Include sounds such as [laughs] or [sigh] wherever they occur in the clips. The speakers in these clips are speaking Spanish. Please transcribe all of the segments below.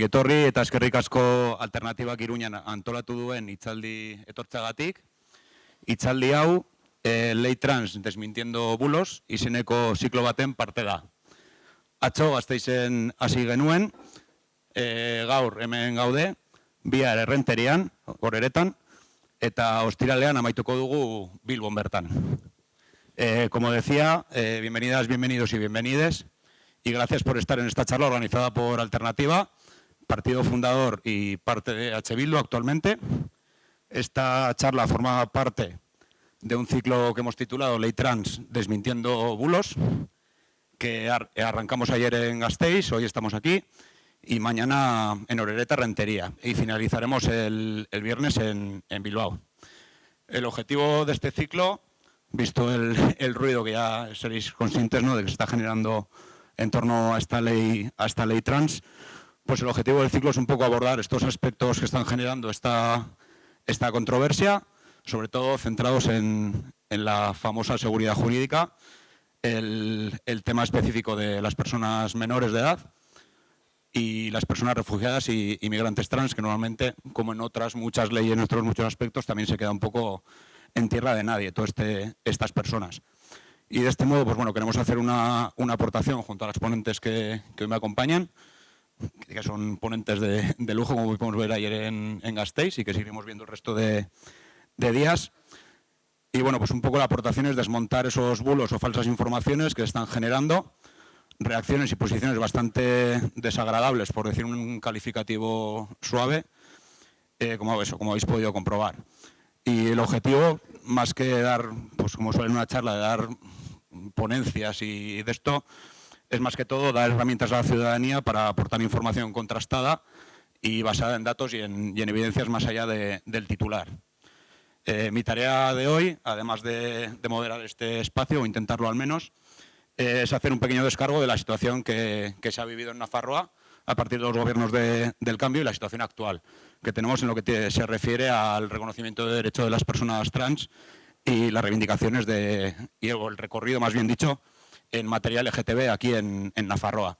Ongietorri eta eskerrik asko alternatibak iruñan antolatu duen itzaldi etortzagatik. Itzaldi hau, e, lei trans desmintiendo bulos, izeneko ziklo baten parte da. Atzo gazteizen hasi genuen, e, gaur hemen gaude, bihar errenterian, goreretan, eta ostiralean amaituko dugu Bilbon bertan. Eh, como decía, eh, bienvenidas, bienvenidos y bienvenides, y gracias por estar en esta charla organizada por Alternativa, partido fundador y parte de H. Bildu actualmente. Esta charla forma parte de un ciclo que hemos titulado Ley Trans desmintiendo bulos, que arrancamos ayer en Gasteiz, hoy estamos aquí, y mañana en Orereta Rentería, y finalizaremos el, viernes en, Bilbao. El objetivo de este ciclo, visto el, ruido que ya seréis conscientes ¿no? de que se está generando en torno a esta ley, a esta ley trans, pues el objetivo del ciclo es un poco abordar estos aspectos que están generando esta, esta controversia, sobre todo centrados en, la famosa seguridad jurídica, el, tema específico de las personas menores de edad y las personas refugiadas y inmigrantes trans, que normalmente, como en otras muchas leyes, en otros muchos aspectos, también se queda un poco en tierra de nadie, todas este, estas personas. Y de este modo, pues bueno, queremos hacer una, aportación junto a las ponentes que, que hoy me acompañan, que son ponentes de, lujo, como podemos ver ayer en, en, Gasteiz y que seguiremos viendo el resto de, días. Y bueno, pues un poco la aportación es desmontar esos bulos o falsas informaciones que están generando reacciones y posiciones bastante desagradables, por decir un calificativo suave, eh, como, eso, como habéis podido comprobar. Y el objetivo, más que dar, pues como suele en una charla, de dar ponencias y de esto, es más que todo dar herramientas a la ciudadanía para aportar información contrastada y basada en datos y en, evidencias más allá del titular. Eh, mi tarea de hoy, además de, moderar este espacio, o intentarlo al menos, es hacer un pequeño descargo de la situación que, se ha vivido en Nafarroa a partir de los gobiernos del cambio y la situación actual que tenemos en lo que se refiere al reconocimiento de derechos de las personas trans y las reivindicaciones de, y el recorrido, más bien dicho, en materia LGTB aquí en, Nafarroa.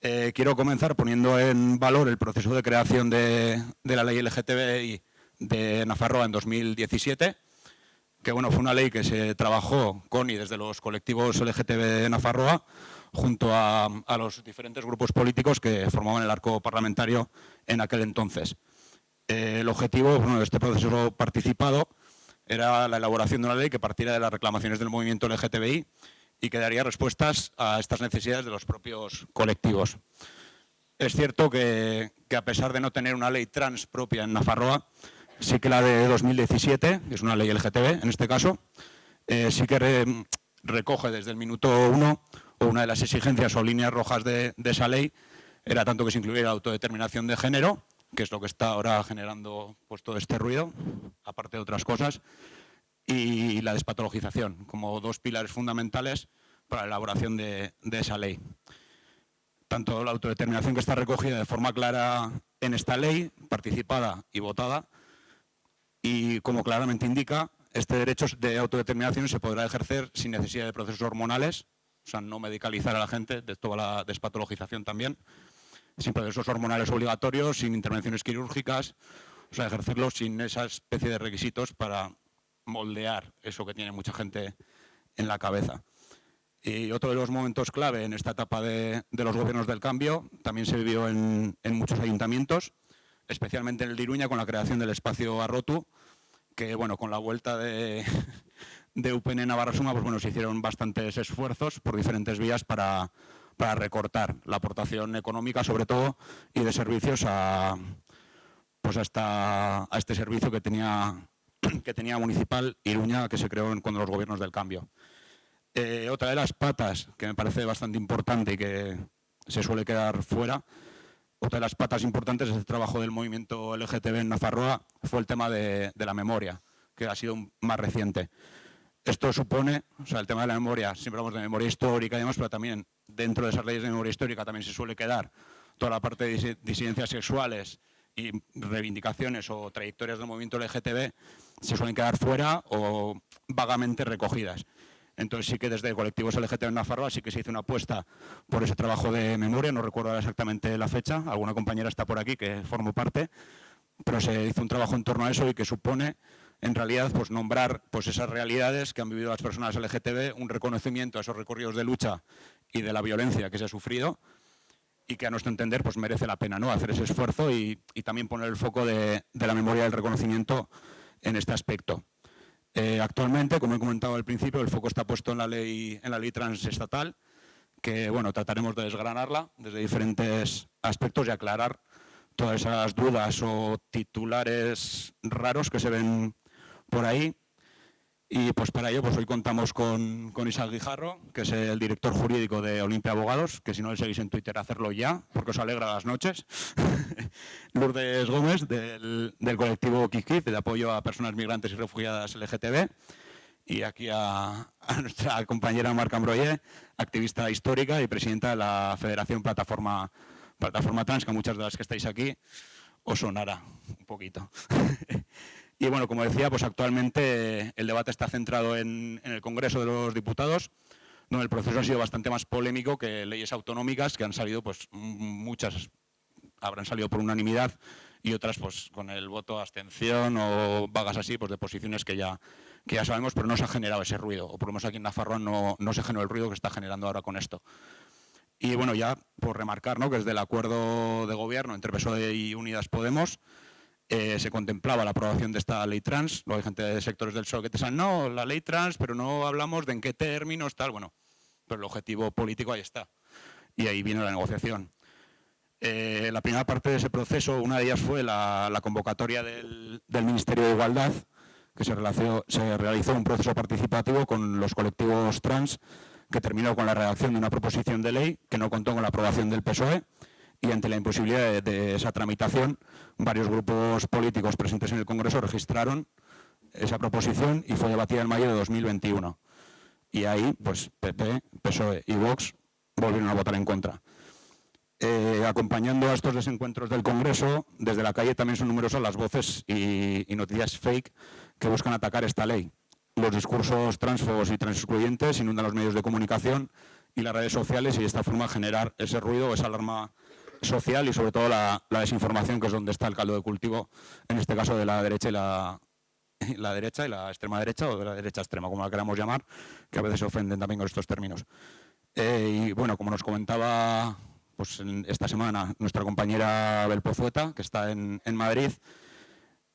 Eh, quiero comenzar poniendo en valor el proceso de creación de, la ley LGTBI de Nafarroa en 2017, que bueno, fue una ley que se trabajó con y desde los colectivos LGTB de Nafarroa, junto a, los diferentes grupos políticos que formaban el arco parlamentario en aquel entonces. Eh, el objetivo de este proceso participado era la elaboración de una ley que partiera de las reclamaciones del movimiento LGTBI y que daría respuestas a estas necesidades de los propios colectivos. Es cierto que, a pesar de no tener una ley trans propia en Nafarroa, sí que la de 2017, que es una ley LGTB en este caso, eh, sí que recoge desde el minuto uno, o una de las exigencias o líneas rojas de, esa ley, era tanto que se incluyera la autodeterminación de género, que es lo que está ahora generando pues, todo este ruido, aparte de otras cosas, y la despatologización, como dos pilares fundamentales para la elaboración de, esa ley. Tanto la autodeterminación que está recogida de forma clara en esta ley, participada y votada, y como claramente indica, este derecho de autodeterminación se podrá ejercer sin necesidad de procesos hormonales, o sea, no medicalizar a la gente, de toda la despatologización también, sin procesos hormonales obligatorios, sin intervenciones quirúrgicas, o sea, ejercerlo sin esa especie de requisitos para moldear eso que tiene mucha gente en la cabeza. Y otro de los momentos clave en esta etapa de, los gobiernos del cambio también se vivió en, muchos ayuntamientos, especialmente en el de Iruña con la creación del espacio Arrotu, que bueno, con la vuelta de, [laughs] de UPN Navarra Suma, pues bueno, se hicieron bastantes esfuerzos por diferentes vías para, para recortar la aportación económica sobre todo y de servicios a, pues a este servicio que tenía que tenía municipal Iruña, que se creó con los gobiernos del cambio. Eh, otra de las patas que me parece bastante importante y que se suele quedar fuera, otra de las patas importantes es el trabajo del movimiento LGTB en Nafarroa, fue el tema de, la memoria, que ha sido más reciente. Esto supone, o sea, el tema de la memoria, siempre hablamos de memoria histórica y demás, pero también dentro de esas leyes de memoria histórica también se suele quedar toda la parte de disidencias sexuales y reivindicaciones o trayectorias del movimiento LGTB se suelen quedar fuera o vagamente recogidas. Entonces sí que desde colectivos LGTB en Nafarroa sí que se hizo una apuesta por ese trabajo de memoria, no recuerdo exactamente la fecha, alguna compañera está por aquí que formó parte, pero se hizo un trabajo en torno a eso y que supone en realidad pues nombrar pues esas realidades que han vivido las personas LGTB, un reconocimiento a esos recorridos de lucha y de la violencia que se ha sufrido y que a nuestro entender pues merece la pena ¿no? hacer ese esfuerzo y, también poner el foco de, la memoria del reconocimiento en este aspecto. Eh, actualmente, como he comentado al principio, el foco está puesto en la ley, en la ley transestatal, que bueno, trataremos de desgranarla desde diferentes aspectos y aclarar todas esas dudas o titulares raros que se ven por ahí. Y pues para ello pues hoy contamos con, con Isaac Guijarro, que es el director jurídico de Olimpia Abogados, que si no le seguís en Twitter, hacerlo ya, porque os alegra las noches. [laughs] Lourdes Gómez, del, colectivo KIKIF, de apoyo a personas migrantes y refugiadas LGTB. Y aquí a, nuestra compañera Marca Ambroye, activista histórica y presidenta de la Federación Plataforma, Plataforma Trans, que muchas de las que estáis aquí os sonará un poquito. [laughs] Y bueno, como decía, pues actualmente el debate está centrado en, el Congreso de los Diputados, donde el proceso ha sido bastante más polémico que leyes autonómicas que han salido, pues muchas habrán salido por unanimidad y otras pues con el voto abstención o vagas así, pues de posiciones que ya, que ya sabemos, pero no se ha generado ese ruido, o por lo menos aquí en Nafarroa no, no se generó el ruido que está generando ahora con esto. Y bueno, ya por remarcar ¿no? que desde el acuerdo de gobierno entre PSOE y Unidas Podemos, eh, se contemplaba la aprobación de esta ley trans. Luego hay gente de sectores del PSOE que te dicen, no, la ley trans, pero no hablamos de en qué términos, tal. Bueno, pero el objetivo político ahí está. Y ahí viene la negociación. Eh, la primera parte de ese proceso, una de ellas fue la, convocatoria del, Ministerio de Igualdad, que se, se realizó un proceso participativo con los colectivos trans, que terminó con la redacción de una proposición de ley que no contó con la aprobación del PSOE y ante la imposibilidad de, esa tramitación, varios grupos políticos presentes en el Congreso registraron esa proposición y fue debatida en mayo de 2021. Y ahí, pues, PP, PSOE y Vox volvieron a votar en contra. Eh, acompañando a estos desencuentros del Congreso, desde la calle también son numerosas las voces y, noticias fake que buscan atacar esta ley. Los discursos transfobos y transexcluyentes inundan los medios de comunicación y las redes sociales y de esta forma generar ese ruido esa alarma social y sobre todo la, desinformación, que es donde está el caldo de cultivo, en este caso de la derecha y la, derecha y la extrema derecha o de la derecha extrema, como la queramos llamar, que a veces se ofenden también con estos términos. Eh, y bueno, como nos comentaba pues, esta semana nuestra compañera Belpozueta, que está en, Madrid,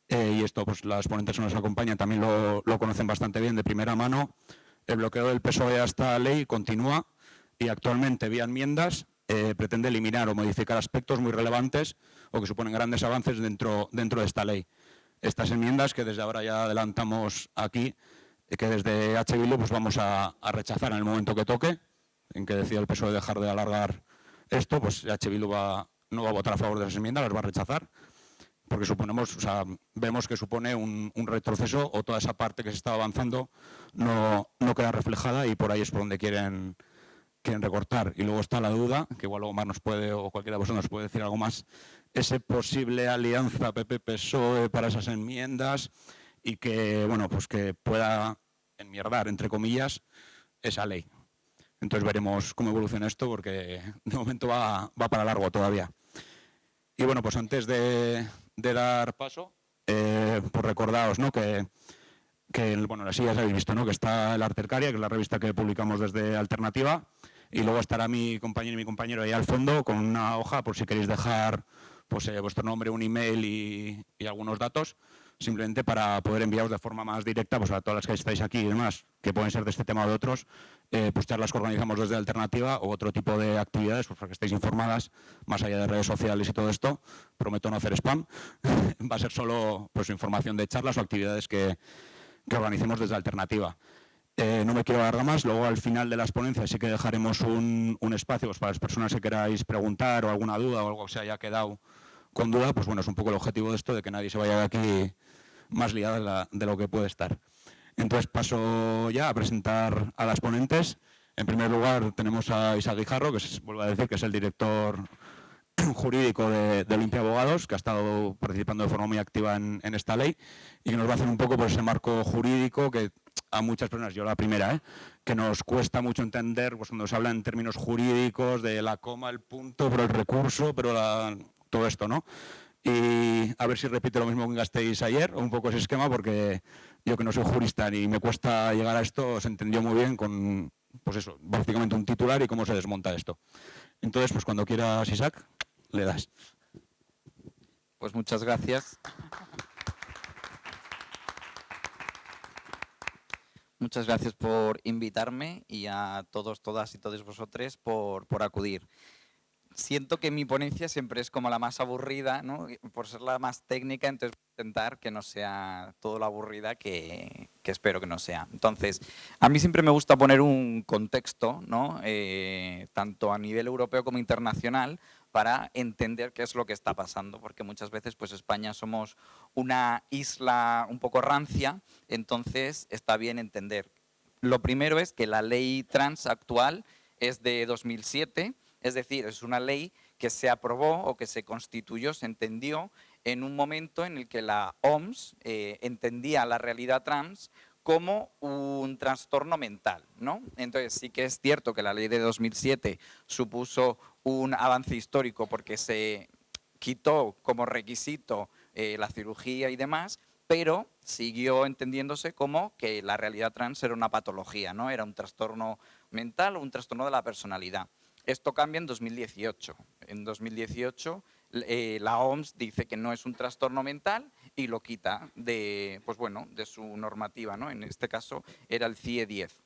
eh, y esto pues las ponentes que nos acompañan también lo, lo, conocen bastante bien de primera mano, el bloqueo del PSOE a esta ley continúa y actualmente vía enmiendas eh, pretende eliminar o modificar aspectos muy relevantes o que suponen grandes avances dentro, dentro de esta ley. Estas enmiendas que desde ahora ya adelantamos aquí, eh, que desde H. pues vamos a, rechazar en el momento que toque, en que decida el PSOE dejar de alargar esto, pues H. va, no va a votar a favor de esas enmiendas, las va a rechazar, porque suponemos, o sea, vemos que supone un, retroceso o toda esa parte que se estaba avanzando no queda reflejada y por ahí es por donde quieren quieren recortar. Y luego está la duda, que igual Omar nos puede, o cualquiera de vosotros nos puede decir algo más, ese posible alianza PP-PSOE para esas enmiendas y que, bueno, pues que pueda enmierdar, entre comillas, esa ley. Entonces veremos cómo evoluciona esto porque de momento va, para largo todavía. Y bueno, pues antes de, dar paso, eh, pues recordaos ¿no? que que bueno, así ya habéis visto, ¿no? que está el Artercaria, que es la revista que publicamos desde Alternativa, y luego estará mi compañero y mi compañero ahí al fondo con una hoja por si queréis dejar pues, eh, vuestro nombre, un email y, algunos datos, simplemente para poder enviaros de forma más directa pues, a todas las que estáis aquí y demás, que pueden ser de este tema o de otros, eh, pues charlas que organizamos desde Alternativa o otro tipo de actividades, pues para que estéis informadas, más allá de redes sociales y todo esto. Prometo no hacer spam, [laughs] va a ser solo pues, información de charlas o actividades que, que organicemos desde Alternativa. Eh, no me quiero alargar más, luego al final de las ponencias sí que dejaremos un, espacio pues, para las personas que queráis preguntar o alguna duda o algo que se haya quedado con duda, pues bueno, es un poco el objetivo de esto, de que nadie se vaya de aquí más liada de, lo que puede estar. Entonces paso ya a presentar a las ponentes. En primer lugar tenemos a Isa Guijarro, que vuelvo a decir que es el director [clears throat] jurídico de, de, Olimpia Abogados, que ha estado participando de forma muy activa en, esta ley y que nos va a hacer un poco por ese marco jurídico que a muchas personas, yo la primera, ¿eh? que nos cuesta mucho entender pues, cuando se habla en términos jurídicos de la coma, el punto, pero el recurso, pero todo esto, ¿no? Y a ver si repite lo mismo que gastéis ayer, un poco ese esquema, porque yo que no soy jurista ni me cuesta llegar a esto, se entendió muy bien con, pues eso, básicamente un titular y cómo se desmonta esto. Entonces, pues cuando quieras, Isaac, le das. Pues muchas gracias. Muchas gracias por invitarme y a todos, todas y todos vosotros por, por acudir siento que mi ponencia siempre es como la más aburrida, ¿no? por ser la más técnica, entonces voy a intentar que no sea todo lo aburrida que, espero que no sea. Entonces, a mí siempre me gusta poner un contexto, ¿no? Eh, tanto a nivel europeo como internacional, para entender qué es lo que está pasando, porque muchas veces pues España somos una isla un poco rancia, entonces está bien entender. Lo primero es que la ley trans actual es de 2007, es decir, es una ley que se aprobó o que se constituyó, se entendió en un momento en el que la OMS eh, entendía la realidad trans como un trastorno mental. ¿no? Entonces sí que es cierto que la ley de 2007 supuso un avance histórico porque se quitó como requisito eh, la cirugía y demás, pero siguió entendiéndose como que la realidad trans era una patología, ¿no? era un trastorno mental o un trastorno de la personalidad. Esto cambia en 2018. En 2018 eh, la OMS dice que no es un trastorno mental y lo quita de, pues bueno, de su normativa. ¿no? En este caso era el CIE 10.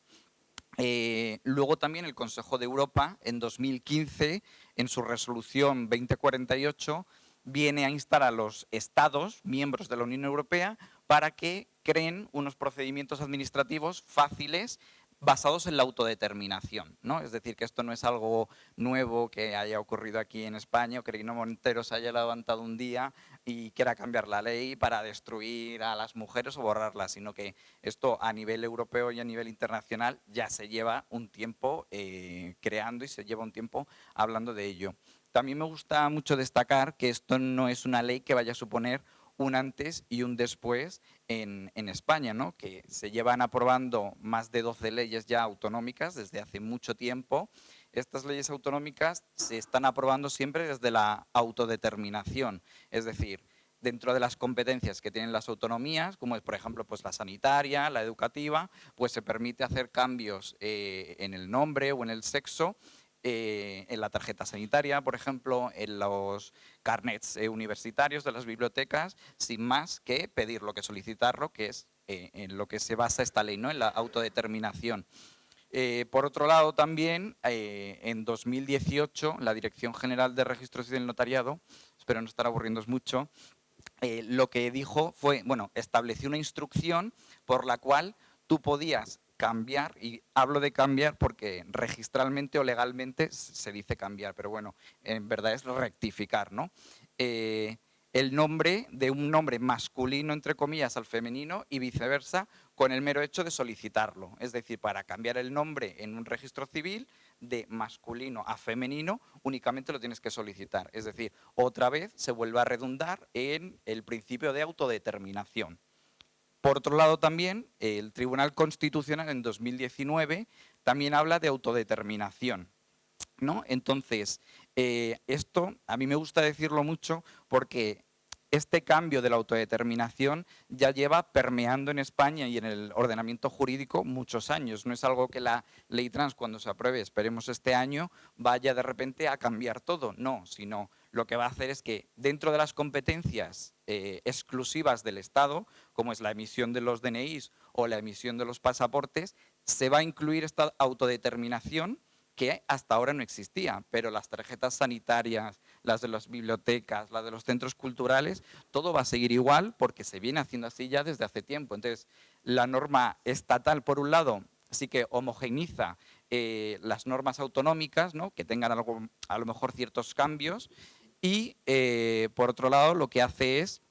Eh, luego también el Consejo de Europa en 2015, en su resolución 2048, viene a instar a los estados, miembros de la Unión Europea, para que creen unos procedimientos administrativos fáciles basados en la autodeterminación. ¿no? Es decir, que esto no es algo nuevo que haya ocurrido aquí en España o que Reino Montero se haya levantado un día y quiera cambiar la ley para destruir a las mujeres o borrarlas, sino que esto a nivel europeo y a nivel internacional ya se lleva un tiempo eh, creando y se lleva un tiempo hablando de ello. También me gusta mucho destacar que esto no es una ley que vaya a suponer un antes y un después en, España, ¿no? que se llevan aprobando más de 12 leyes ya autonómicas desde hace mucho tiempo. Estas leyes autonómicas se están aprobando siempre desde la autodeterminación, es decir, dentro de las competencias que tienen las autonomías, como es por ejemplo pues la sanitaria, la educativa, pues se permite hacer cambios eh, en el nombre o en el sexo eh, en la tarjeta sanitaria, por ejemplo, en los carnets eh, universitarios de las bibliotecas, sin más que pedirlo, que solicitarlo, que es en lo que se basa esta ley, ¿no? en la autodeterminación. Por otro lado, también en 2018, la Dirección General de Registros y del Notariado, espero no estar aburriendo mucho, lo que dijo fue, bueno, estableció una instrucción por la cual tú podías cambiar, y hablo de cambiar porque registralmente o legalmente se dice cambiar, pero bueno, en verdad es rectificar, ¿no? El nombre de un nombre masculino, entre comillas, al femenino y viceversa, con el mero hecho de solicitarlo. Es decir, para cambiar el nombre en un registro civil de masculino a femenino, únicamente lo tienes que solicitar. Es decir, otra vez se vuelve a redundar en el principio de autodeterminación. Por otro lado también, el Tribunal Constitucional en 2019 también habla de autodeterminación. ¿no? Entonces, eh, esto a mí me gusta decirlo mucho porque este cambio de la autodeterminación ya lleva permeando en España y en el ordenamiento jurídico muchos años. No es algo que la ley trans cuando se apruebe, esperemos este año, vaya de repente a cambiar todo. No, sino lo que va a hacer es que dentro de las competencias eh, exclusivas del Estado, como es la emisión de los DNIs o la emisión de los pasaportes, se va a incluir esta autodeterminación que hasta ahora no existía, pero las tarjetas sanitarias, las de las bibliotecas, las de los centros culturales, todo va a seguir igual porque se viene haciendo así ya desde hace tiempo. Entonces, la norma estatal, por un lado, sí que homogeniza eh, las normas autonómicas, ¿no? que tengan a lo mejor ciertos cambios, y, eh, por otro lado, lo que hace es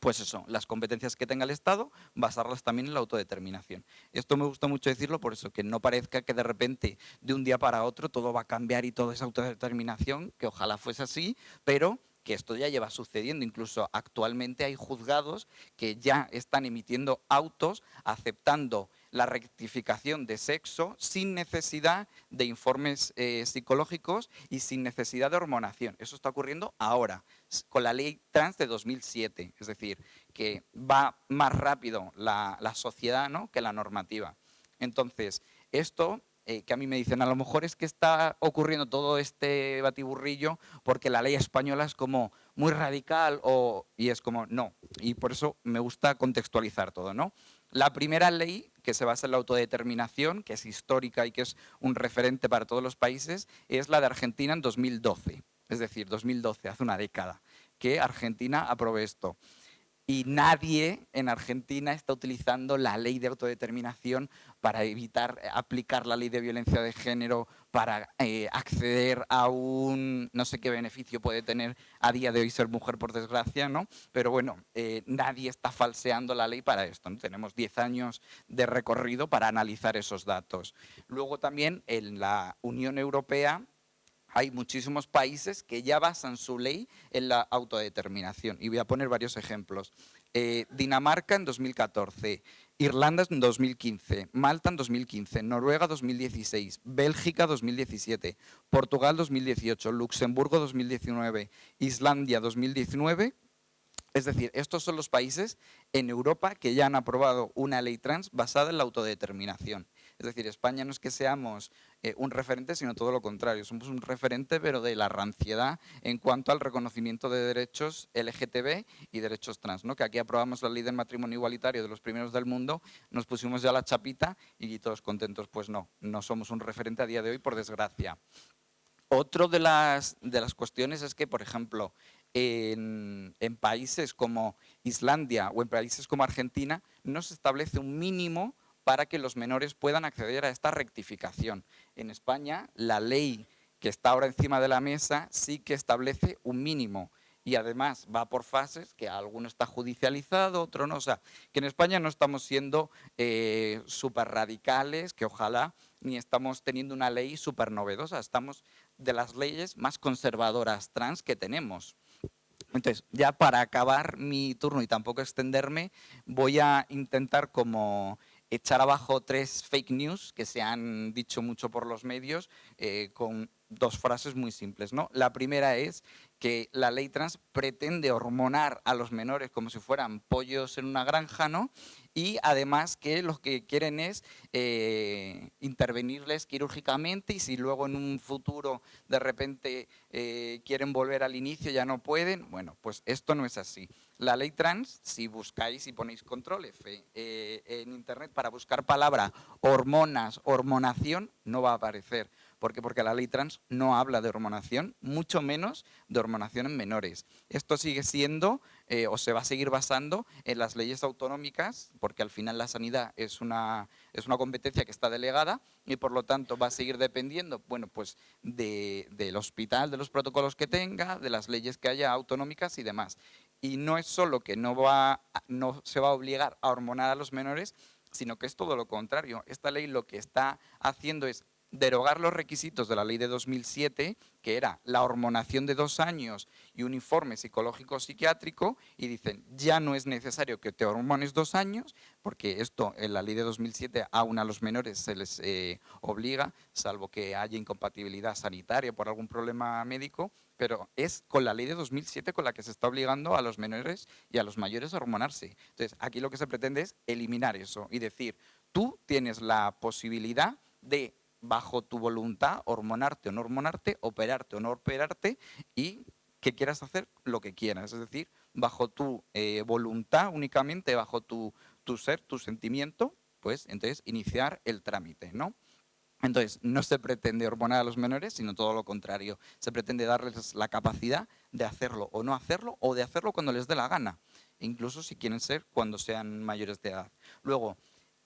pues eso, las competencias que tenga el Estado, basarlas también en la autodeterminación. Esto me gusta mucho decirlo por eso, que no parezca que de repente, de un día para otro, todo va a cambiar y todo es autodeterminación, que ojalá fuese así, pero que esto ya lleva sucediendo. Incluso actualmente hay juzgados que ya están emitiendo autos aceptando la rectificación de sexo sin necesidad de informes eh, psicológicos y sin necesidad de hormonación. Eso está ocurriendo ahora, con la ley trans de 2007, es decir, que va más rápido la, sociedad ¿no? que la normativa. Entonces, esto eh, que a mí me dicen, a lo mejor es que está ocurriendo todo este batiburrillo porque la ley española es como muy radical o, y es como, no. Y por eso me gusta contextualizar todo, ¿no? La primera ley, que se basa en la autodeterminación, que es histórica y que es un referente para todos los países, es la de Argentina en 2012. Es decir, 2012, hace una década, que Argentina aprobó esto y nadie en Argentina está utilizando la ley de autodeterminación para evitar aplicar la ley de violencia de género, para eh, acceder a un, no sé qué beneficio puede tener a día de hoy ser mujer por desgracia, ¿no? Pero bueno, eh, nadie está falseando la ley para esto, Tenemos 10 años de recorrido para analizar esos datos. Luego también en la Unión Europea hay muchísimos países que ya basan su ley en la autodeterminación. Y voy a poner varios ejemplos. Eh, Dinamarca en 2014, Irlanda en 2015, Malta en 2015, Noruega 2016, Bélgica 2017, Portugal 2018, Luxemburgo 2019, Islandia 2019 es decir, estos son los países en Europa que ya han aprobado una ley trans basada en la autodeterminación. Es decir, España no es que seamos eh, un referente, sino todo lo contrario. Somos un referente, pero de la ranciedad en cuanto al reconocimiento de derechos LGTB y derechos trans. ¿no? Que aquí aprobamos la ley del matrimonio igualitario de los primeros del mundo, nos pusimos ya la chapita y todos contentos. Pues no, no somos un referente a día de hoy, por desgracia. Otro de las, de las cuestiones es que, por ejemplo, en, en, países como Islandia o en países como Argentina no se establece un mínimo para que los menores puedan acceder a esta rectificación. En España, la ley que está ahora encima de la mesa sí que establece un mínimo y además va por fases, que alguno está judicializado, otro no. O sea, que en España no estamos siendo eh, súper radicales, que ojalá, ni estamos teniendo una ley súper novedosa, estamos de las leyes más conservadoras trans que tenemos. Entonces, ya para acabar mi turno y tampoco extenderme, voy a intentar como echar abajo tres fake news que se han dicho mucho por los medios eh, con dos frases muy simples. ¿no? La primera es que la ley trans pretende hormonar a los menores como si fueran pollos en una granja, ¿no? y además que lo que quieren es eh, intervenirles quirúrgicamente y si luego en un futuro de repente eh, quieren volver al inicio ya no pueden, bueno, pues esto no es así. La ley trans, si buscáis y ponéis control F eh, en internet para buscar palabra hormonas, hormonación, no va a aparecer. ¿Por qué? Porque la ley trans no habla de hormonación, mucho menos de hormonación en menores. Esto sigue siendo eh, o se va a seguir basando en las leyes autonómicas, porque al final la sanidad es una, es una competencia que está delegada y por lo tanto va a seguir dependiendo bueno, pues del hospital, de los protocolos que tenga, de las leyes que haya autonómicas y demás. Y no es solo que no, va, no se va a obligar a hormonar a los menores, sino que es todo lo contrario. Esta ley lo que está haciendo es derogar los requisitos de la ley de 2007, que era la hormonación de dos años y un informe psicológico psiquiátrico, y dicen, ya no es necesario que te hormones dos años, porque esto en la ley de 2007 aún a los menores se les eh, obliga, salvo que haya incompatibilidad sanitaria por algún problema médico, pero es con la ley de 2007 con la que se está obligando a los menores y a los mayores a hormonarse. Entonces, aquí lo que se pretende es eliminar eso y decir, tú tienes la posibilidad de bajo tu voluntad, hormonarte o no hormonarte, operarte o no operarte y que quieras hacer lo que quieras. Es decir, bajo tu eh, voluntad únicamente, bajo tu, tu ser, tu sentimiento, pues entonces iniciar el trámite, ¿no? Entonces, no se pretende hormonar a los menores, sino todo lo contrario. Se pretende darles la capacidad de hacerlo o no hacerlo, o de hacerlo cuando les dé la gana, incluso si quieren ser cuando sean mayores de edad. Luego,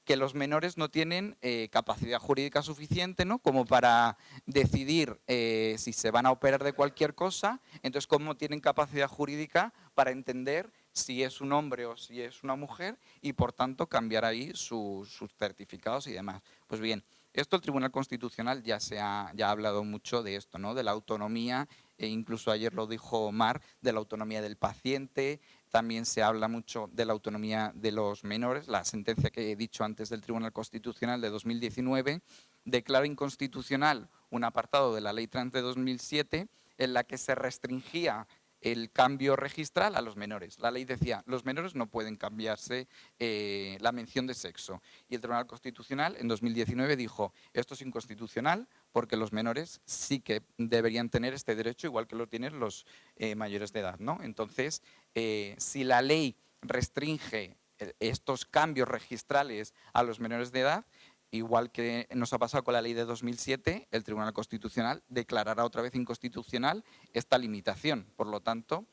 que los menores no tienen eh, capacidad jurídica suficiente ¿no? como para decidir eh, si se van a operar de cualquier cosa, entonces cómo tienen capacidad jurídica para entender si es un hombre o si es una mujer y por tanto cambiar ahí sus certificados y demás. Pues bien, esto el Tribunal Constitucional ya se ha, ya ha hablado mucho de esto, ¿no? de la autonomía e incluso ayer lo dijo Mar, de la autonomía del paciente, también se habla mucho de la autonomía de los menores. La sentencia que he dicho antes del Tribunal Constitucional de 2019 declara inconstitucional un apartado de la Ley Trans de 2007 en la que se restringía el cambio registral a los menores. La ley decía, los menores no pueden cambiarse eh, la mención de sexo. Y el Tribunal Constitucional en 2019 dijo, esto es inconstitucional porque los menores sí que deberían tener este derecho igual que lo tienen los eh, mayores de edad. ¿no? Entonces, eh, si la ley restringe estos cambios registrales a los menores de edad, igual que nos ha pasado con la ley de 2007, el Tribunal Constitucional declarará otra vez inconstitucional esta limitación. Por lo tanto,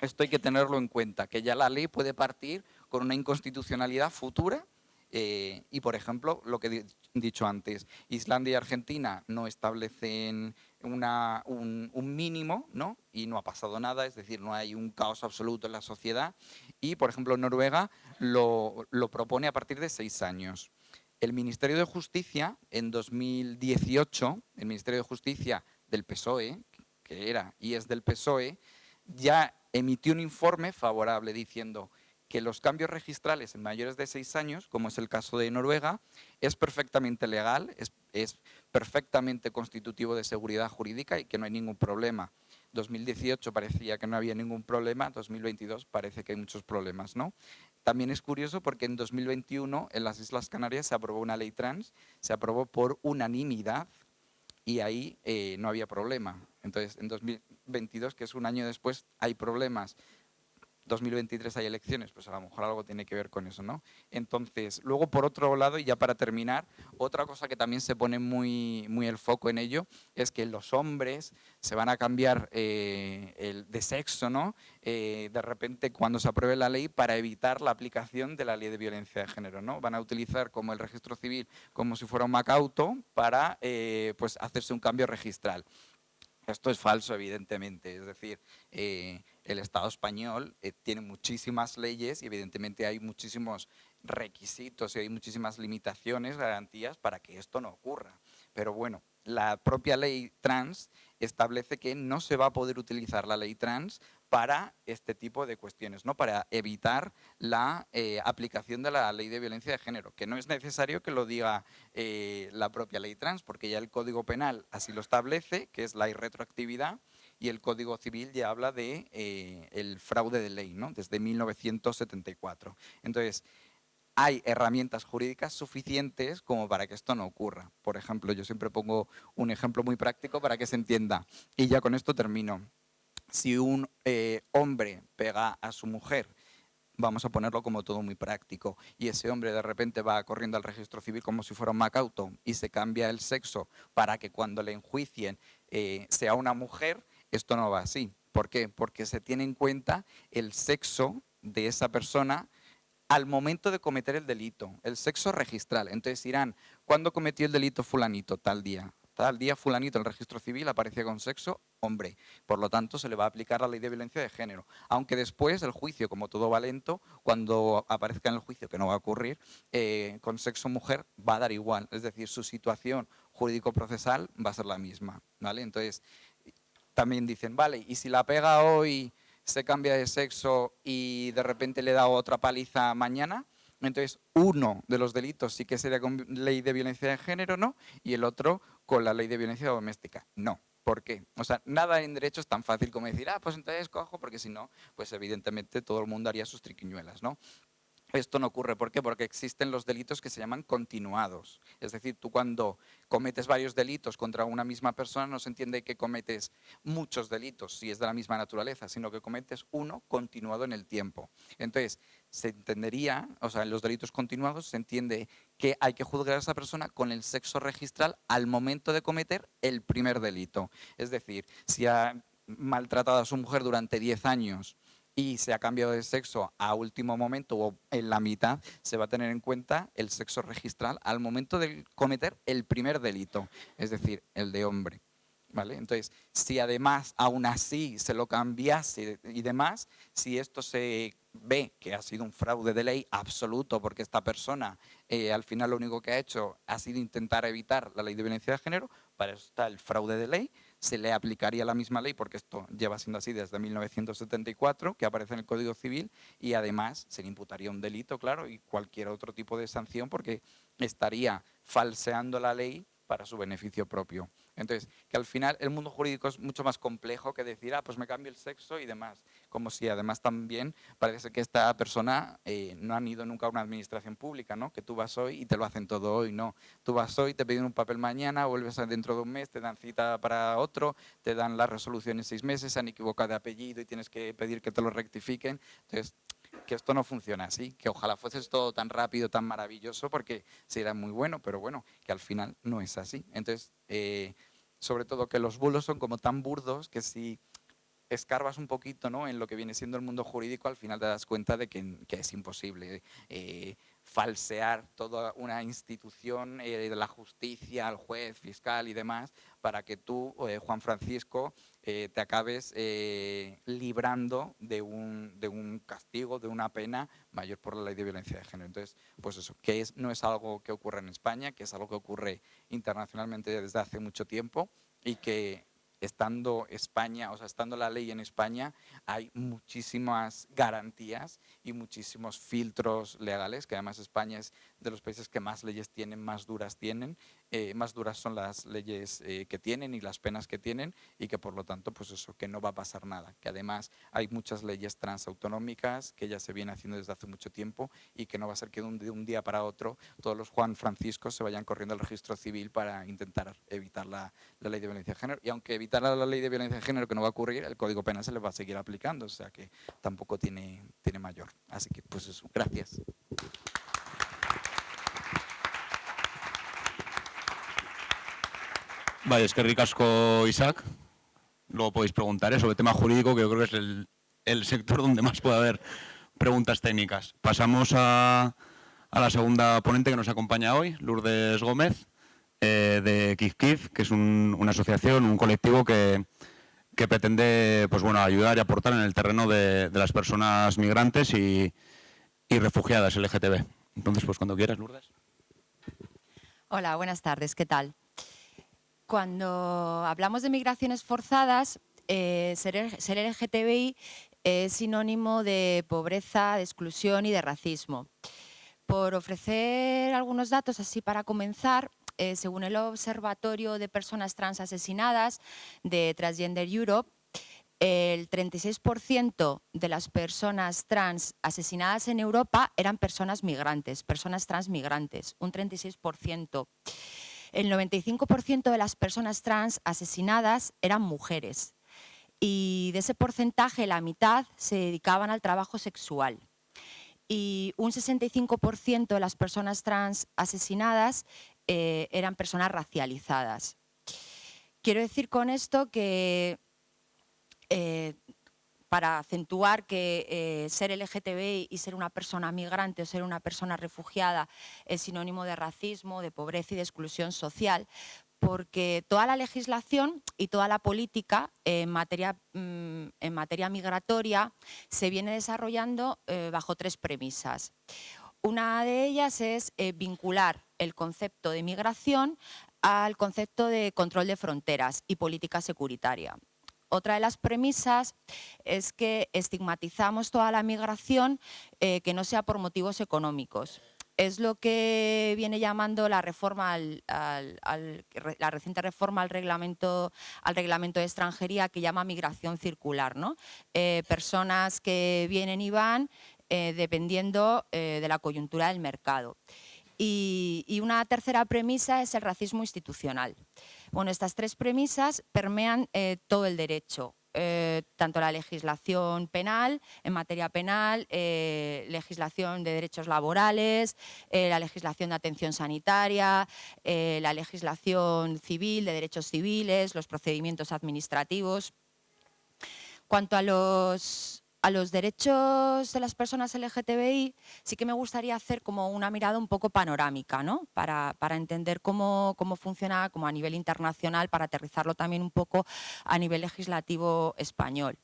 esto hay que tenerlo en cuenta, que ya la ley puede partir con una inconstitucionalidad futura eh, y, por ejemplo, lo que he dicho antes, Islandia y Argentina no establecen un, mínimo ¿no? y no ha pasado nada, es decir, no hay un caos absoluto en la sociedad y, por ejemplo, Noruega lo, lo propone a partir de seis años. El Ministerio de Justicia, en 2018, el Ministerio de Justicia del PSOE, que era y es del PSOE, ya emitió un informe favorable diciendo que los cambios registrales en mayores de seis años, como es el caso de Noruega, es perfectamente legal, es, es perfectamente constitutivo de seguridad jurídica y que no hay ningún problema. 2018 parecía que no había ningún problema, 2022 parece que hay muchos problemas. ¿no? También es curioso porque en 2021 en las Islas Canarias se aprobó una ley trans, se aprobó por unanimidad y ahí eh, no había problema. Entonces, en 2022, que es un año después, hay problemas. 2023 hay elecciones, pues a lo mejor algo tiene que ver con eso, ¿no? Entonces, luego por otro lado, y ya para terminar, otra cosa que también se pone muy, muy el foco en ello es que los hombres se van a cambiar eh, el, de sexo, ¿no? Eh, de repente cuando se apruebe la ley para evitar la aplicación de la ley de violencia de género, ¿no? Van a utilizar como el registro civil como si fuera un macauto para eh, pues hacerse un cambio registral. Esto es falso, evidentemente, es decir, el Estado español eh, tiene muchísimas leyes y evidentemente hay muchísimos requisitos y hay muchísimas limitaciones, garantías para que esto no ocurra. Pero bueno, la propia ley trans establece que no se va a poder utilizar la ley trans para este tipo de cuestiones, ¿no? para evitar la eh, aplicación de la ley de violencia de género, que no es necesario que lo diga eh, la propia ley trans, porque ya el Código Penal así lo establece, que es la irretroactividad, y el Código Civil ya habla de eh, el fraude de ley, ¿no? desde 1974. Entonces, hay herramientas jurídicas suficientes como para que esto no ocurra. Por ejemplo, yo siempre pongo un ejemplo muy práctico para que se entienda, y ya con esto termino. Si un eh, hombre pega a su mujer vamos a ponerlo como todo muy práctico, y ese hombre de repente va corriendo al registro civil como si fuera un macauto y se cambia el sexo para que cuando le enjuicien eh, sea una mujer, esto no va así. ¿Por qué? Porque se tiene en cuenta el sexo de esa persona al momento de cometer el delito, el sexo registral. Entonces dirán, ¿cuándo cometió el delito fulanito? Tal día. Tal día fulanito el registro civil aparecía con sexo hombre. Por lo tanto, se le va a aplicar la ley de violencia de género. Aunque después el juicio, como todo va lento, cuando aparezca en el juicio, que no va a ocurrir, eh, con sexo mujer va a dar igual. Es decir, su situación jurídico-procesal va a ser la misma. ¿vale? Entonces, también dicen, vale, y si la pega hoy, se cambia de sexo y de repente le da otra paliza mañana, entonces uno de los delitos sí que sería con ley de violencia de género, ¿no? Y el otro con la ley de violencia doméstica, no. ¿Por qué? O sea, nada en derecho es tan fácil como decir, ah, pues entonces cojo, porque si no, pues evidentemente todo el mundo haría sus triquiñuelas, ¿no? Esto no ocurre. ¿Por qué? Porque existen los delitos que se llaman continuados. Es decir, tú cuando cometes varios delitos contra una misma persona no se entiende que cometes muchos delitos si es de la misma naturaleza, sino que cometes uno continuado en el tiempo. Entonces, se entendería, o sea, en los delitos continuados se entiende que hay que juzgar a esa persona con el sexo registral al momento de cometer el primer delito. Es decir, si ha maltratado a su mujer durante 10 años y se ha cambiado de sexo a último momento o en la mitad, se va a tener en cuenta el sexo registral al momento de cometer el primer delito, es decir, el de hombre. ¿Vale? Entonces, si además aún así se lo cambiase y demás, si esto se ve que ha sido un fraude de ley absoluto porque esta persona eh, al final lo único que ha hecho ha sido intentar evitar la ley de violencia de género, para eso está el fraude de ley, se le aplicaría la misma ley, porque esto lleva siendo así desde 1974, que aparece en el Código Civil, y además se le imputaría un delito, claro, y cualquier otro tipo de sanción, porque estaría falseando la ley para su beneficio propio. Entonces, que al final el mundo jurídico es mucho más complejo que decir, ah, pues me cambio el sexo y demás. Como si además también parece que esta persona eh, no han ido nunca a una administración pública, ¿no? Que tú vas hoy y te lo hacen todo hoy, no. Tú vas hoy, te piden un papel mañana, vuelves dentro de un mes, te dan cita para otro, te dan la resolución en seis meses, se han equivocado de apellido y tienes que pedir que te lo rectifiquen. Entonces, que esto no funciona así, que ojalá fuese todo tan rápido, tan maravilloso, porque sería muy bueno, pero bueno, que al final no es así. Entonces, eh, sobre todo que los bulos son como tan burdos que si escarbas un poquito ¿no? en lo que viene siendo el mundo jurídico, al final te das cuenta de que, es imposible eh, falsear toda una institución eh, la justicia, el juez, fiscal y demás, para que tú, eh, Juan Francisco, te acabes librando de un, de un castigo, de una pena mayor por la ley de violencia de género. Entonces, pues eso, que es, no es algo que ocurre en España, que es algo que ocurre internacionalmente desde hace mucho tiempo y que estando España, o sea, estando la ley en España, hay muchísimas garantías y muchísimos filtros legales, que además España es de los países que más leyes tienen, más duras tienen, eh, más duras son las leyes eh, que tienen y las penas que tienen y que por lo tanto, pues eso, que no va a pasar nada, que además hay muchas leyes transautonómicas que ya se viene haciendo desde hace mucho tiempo y que no va a ser que de un, día para otro todos los Juan Franciscos se vayan corriendo al registro civil para intentar evitar la, la ley de violencia de género y aunque evitar la ley de violencia de género que no va a ocurrir, el Código Penal se les va a seguir aplicando, o sea que tampoco tiene, tiene mayor. Así que pues eso, gracias. Vale, es que ricasco Isaac. Luego podéis preguntar sobre el tema jurídico, que yo creo que es el, sector donde más puede haber preguntas técnicas. Pasamos a, la segunda ponente que nos acompaña hoy, Lourdes Gómez, eh, de Kif Kif, que es una asociación, un colectivo que, que pretende pues bueno, ayudar y aportar en el terreno de, las personas migrantes y, y, refugiadas LGTB. Entonces, pues cuando quieras, Lourdes. Hola, buenas tardes, ¿qué tal? Cuando hablamos de migraciones forzadas, eh, ser, ser LGTBI es sinónimo de pobreza, de exclusión y de racismo. Por ofrecer algunos datos así para comenzar, eh, según el Observatorio de Personas Trans Asesinadas de Transgender Europe, el 36% de las personas trans asesinadas en Europa eran personas migrantes, personas trans migrantes, un 36%. El 95% de las personas trans asesinadas eran mujeres y de ese porcentaje la mitad se dedicaban al trabajo sexual y un 65% de las personas trans asesinadas eh, eran personas racializadas. Quiero decir con esto que, eh, para acentuar que eh, ser LGTBI y ser una persona migrante o ser una persona refugiada es sinónimo de racismo, de pobreza y de exclusión social, porque toda la legislación y toda la política en materia, mm, en materia migratoria se viene desarrollando eh, bajo tres premisas. Una de ellas es eh, vincular el concepto de migración al concepto de control de fronteras y política securitaria. Otra de las premisas es que estigmatizamos toda la migración eh, que no sea por motivos económicos es lo que viene llamando la reciente reforma al reglamento de extranjería que llama migración circular ¿no? Eh, personas que vienen y van eh, dependiendo de la coyuntura del mercado y, una tercera premisa es el racismo institucional. Bueno, estas tres premisas permean todo el derecho. Eh, tanto la legislación penal, en materia penal, eh, legislación de derechos laborales, eh, la legislación de atención sanitaria, la legislación civil, de derechos civiles, los procedimientos administrativos. Cuanto a los a los derechos de las personas LGTBI sí que me gustaría hacer como una mirada un poco panorámica, ¿no? Para, entender cómo, funciona como a nivel internacional, para aterrizarlo también un poco a nivel legislativo español.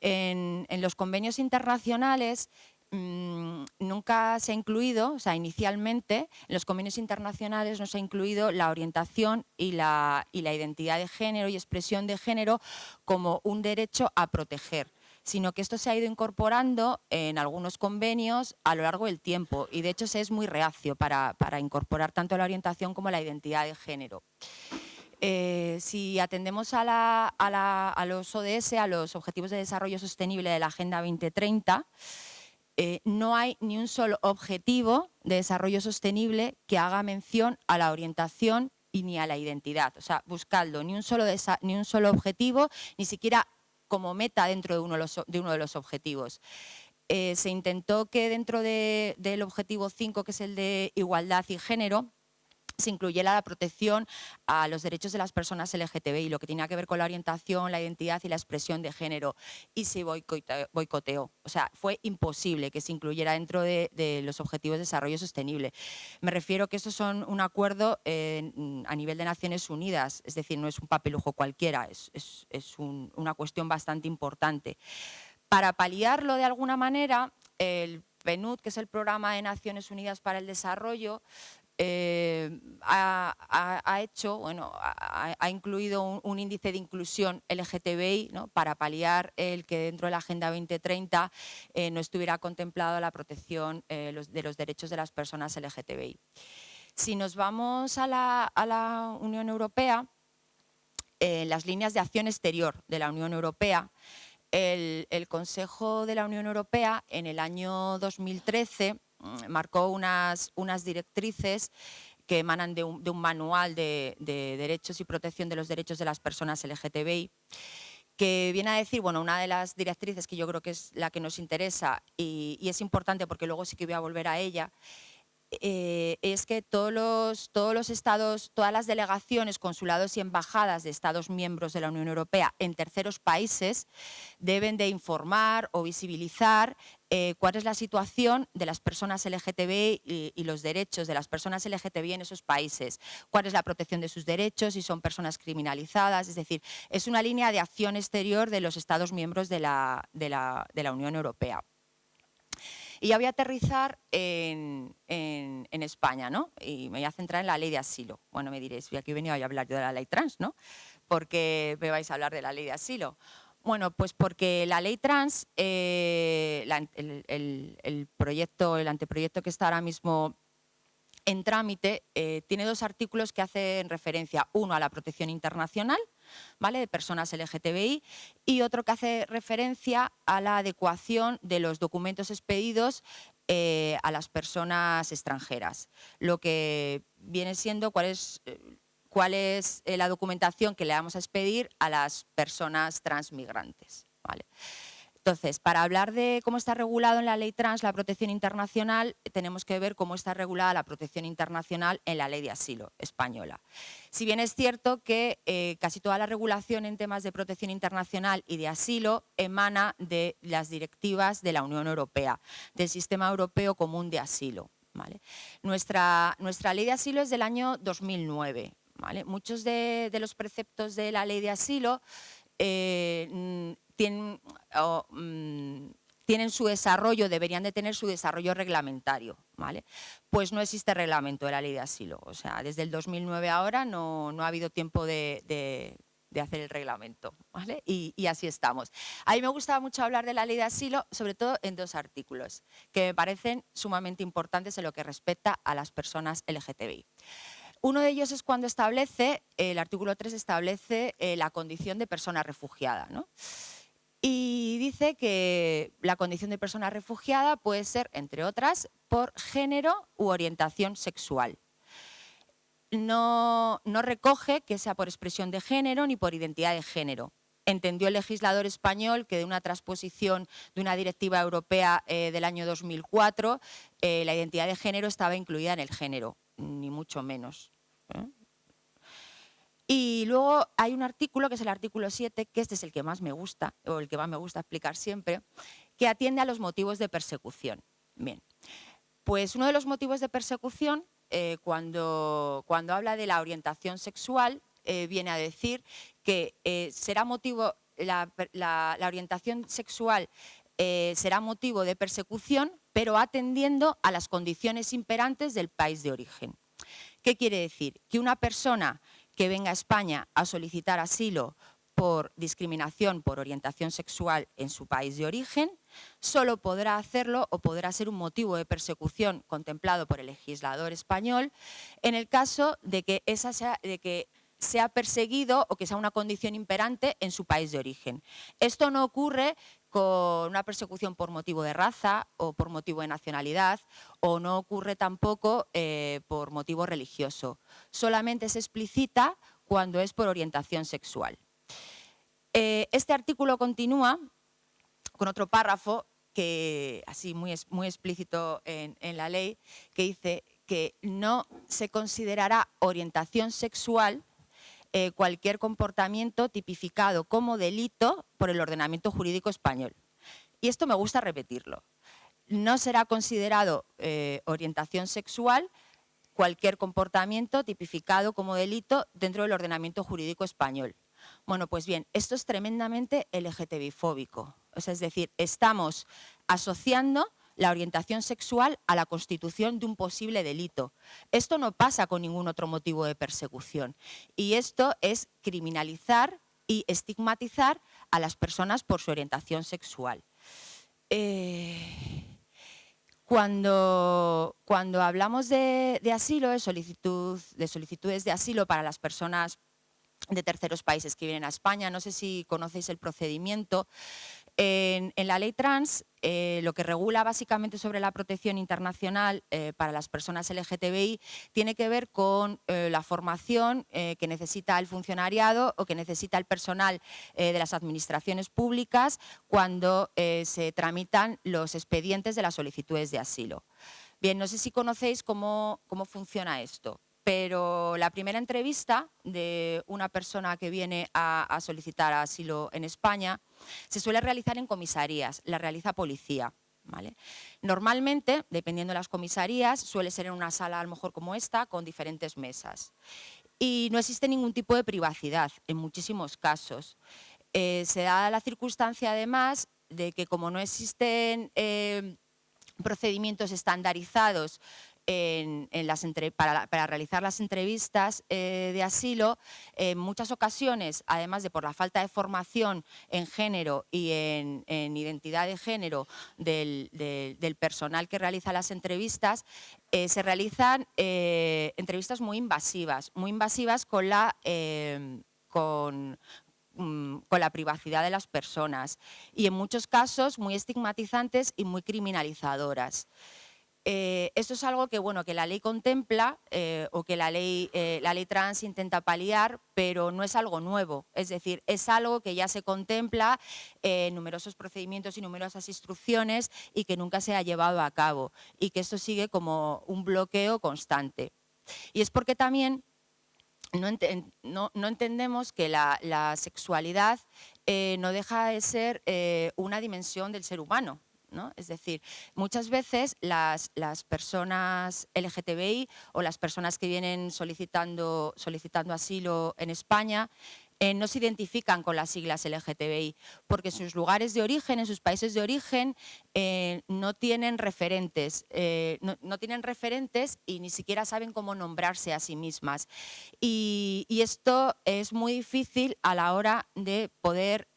En, los convenios internacionales mm, nunca se ha incluido, o sea, inicialmente en los convenios internacionales no se ha incluido la orientación y la, y la identidad de género y expresión de género como un derecho a proteger sino que esto se ha ido incorporando en algunos convenios a lo largo del tiempo y de hecho se es muy reacio para, para incorporar tanto la orientación como la identidad de género. Eh, si atendemos a, los ODS, a los Objetivos de Desarrollo Sostenible de la Agenda 2030, eh, no hay ni un solo objetivo de desarrollo sostenible que haga mención a la orientación y ni a la identidad. O sea, buscando ni ni un solo objetivo, ni siquiera como meta dentro de uno de los, de uno de los objetivos. Eh, se intentó que dentro de, del objetivo 5, que es el de igualdad y género, se incluyera la protección a los derechos de las personas LGTBI, lo que tenía que ver con la orientación, la identidad y la expresión de género, y se boicoteó. O sea, fue imposible que se incluyera dentro de, los Objetivos de Desarrollo Sostenible. Me refiero que estos son un acuerdo eh, a nivel de Naciones Unidas, es decir, no es un papelujo cualquiera, es, es, es un, una cuestión bastante importante. Para paliarlo de alguna manera, el PNUD, que es el Programa de Naciones Unidas para el Desarrollo, eh, ha, hecho, bueno, ha, incluido un, índice de inclusión LGTBI ¿no? para paliar el que dentro de la Agenda 2030 eh, no estuviera contemplado la protección eh, de los derechos de las personas LGTBI. Si nos vamos a la, Unión Europea, las líneas de acción exterior de la Unión Europea, el, Consejo de la Unión Europea en el año 2013 Mm, marcó unas, unas directrices que emanan de un, de un manual de, de, derechos y protección de los derechos de las personas LGTBI, que viene a decir, bueno, una de las directrices que yo creo que es la que nos interesa y, y es importante porque luego sí que voy a volver a ella, eh, es que todos los, estados, todas las delegaciones, consulados y embajadas de estados miembros de la Unión Europea en terceros países deben de informar o visibilizar eh, cuál es la situación de las personas LGTBI y, los derechos de las personas LGTBI en esos países, cuál es la protección de sus derechos, si son personas criminalizadas, es decir, es una línea de acción exterior de los estados miembros de la Unión Europea. Y ya voy a aterrizar en, en, España, ¿no? Y me voy a centrar en la ley de asilo. Bueno, me diréis, aquí he venido a hablar de la ley trans, ¿no? Porque me vais a hablar de la ley de asilo. Bueno, pues porque la ley trans, eh, el, proyecto, el anteproyecto que está ahora mismo en trámite, eh, tiene dos artículos que hacen referencia, uno a la protección internacional, ¿vale? de personas LGTBI y otro que hace referencia a la adecuación de los documentos expedidos eh, a las personas extranjeras, lo que viene siendo cuál es, es eh, la documentación que le vamos a expedir a las personas transmigrantes. Entonces, para hablar de cómo está regulado en la ley trans la protección internacional, tenemos que ver cómo está regulada la protección internacional en la ley de asilo española. Si bien es cierto que eh, casi toda la regulación en temas de protección internacional y de asilo emana de las directivas de la Unión Europea, del Sistema Europeo Común de Asilo. Nuestra, nuestra ley de asilo es del año 2009. ¿vale? Muchos de, de, los preceptos de la ley de asilo eh, tienen, mmm, tienen, su desarrollo, deberían de tener su desarrollo reglamentario, ¿vale? Pues no existe reglamento de la ley de asilo, o sea, desde el 2009 ahora no, no ha habido tiempo de, de, hacer el reglamento, ¿vale? Y, así estamos. A mí me gustaba mucho hablar de la ley de asilo, sobre todo en dos artículos, que me parecen sumamente importantes en lo que respecta a las personas LGTBI. Uno de ellos es cuando establece, el artículo 3 establece eh, la condición de persona refugiada, ¿no? Y dice que la condición de persona refugiada puede ser, entre otras, por género u orientación sexual. No, recoge que sea por expresión de género ni por identidad de género. Entendió el legislador español que de una transposición de una directiva europea eh, del año 2004, eh, la identidad de género estaba incluida en el género, ni mucho menos. ¿eh? Y luego hay un artículo, que es el artículo 7, que este es el que más me gusta, o el que más me gusta explicar siempre, que atiende a los motivos de persecución. Bien, pues uno de los motivos de persecución, eh, cuando, cuando habla de la orientación sexual, eh, viene a decir que eh, será motivo, la, la, orientación sexual será motivo de persecución, pero atendiendo a las condiciones imperantes del país de origen. ¿Qué quiere decir? Que una persona que venga a España a solicitar asilo por discriminación por orientación sexual en su país de origen, solo podrá hacerlo o podrá ser un motivo de persecución contemplado por el legislador español en el caso de que, esa de que sea perseguido o que sea una condición imperante en su país de origen. Esto no ocurre con una persecución por motivo de raza o por motivo de nacionalidad o no ocurre tampoco eh, por motivo religioso. Solamente se explicita cuando es por orientación sexual. Eh, este artículo continúa con otro párrafo que así muy, muy explícito en, en la ley, que dice que no se considerará orientación sexual eh, cualquier comportamiento tipificado como delito por el ordenamiento jurídico español. Y esto me gusta repetirlo. No será considerado eh, orientación sexual cualquier comportamiento tipificado como delito dentro del ordenamiento jurídico español. Bueno, pues bien, esto es tremendamente LGTBI-fóbico. es decir, estamos asociando la orientación sexual a la constitución de un posible delito. Esto no pasa con ningún otro motivo de persecución. Y esto es criminalizar y estigmatizar a las personas por su orientación sexual. Eh, cuando, cuando, hablamos de, asilo, de, solicitud, de solicitudes de asilo para las personas de terceros países que vienen a España. No sé si conocéis el procedimiento. En, la ley trans, eh, lo que regula básicamente sobre la protección internacional eh, para las personas LGTBI tiene que ver con eh, la formación que necesita el funcionariado o que necesita el personal de las administraciones públicas cuando se tramitan los expedientes de las solicitudes de asilo. Bien, no sé si conocéis cómo, cómo funciona esto pero la primera entrevista de una persona que viene a, solicitar asilo en España se suele realizar en comisarías, la realiza policía. Normalmente, dependiendo de las comisarías, suele ser en una sala a lo mejor como esta, con diferentes mesas. Y no existe ningún tipo de privacidad en muchísimos casos. Eh, se da la circunstancia además de que como no existen eh, procedimientos estandarizados para, realizar las entrevistas eh, de asilo, en muchas ocasiones, además de por la falta de formación en género y en, identidad de género del, personal que realiza las entrevistas, eh, se realizan eh, entrevistas muy invasivas, muy invasivas con la, con, mm, con la privacidad de las personas y en muchos casos muy estigmatizantes y muy criminalizadoras. Eh, esto es algo que, bueno, que la ley contempla eh, o que la ley, eh, la ley trans intenta paliar, pero no es algo nuevo. Es decir, es algo que ya se contempla en numerosos procedimientos y numerosas instrucciones y que nunca se ha llevado a cabo y que esto sigue como un bloqueo constante. Y es porque también no, entendemos que la sexualidad no deja de ser una dimensión del ser humano. Es decir, muchas veces las, las, personas LGTBI o las personas que vienen solicitando, solicitando asilo en España eh, no se identifican con las siglas LGTBI, porque sus lugares de origen, en sus países de origen, eh, no tienen referentes, eh, no, tienen referentes y ni siquiera saben cómo nombrarse a sí mismas. Y, esto es muy difícil a la hora de poder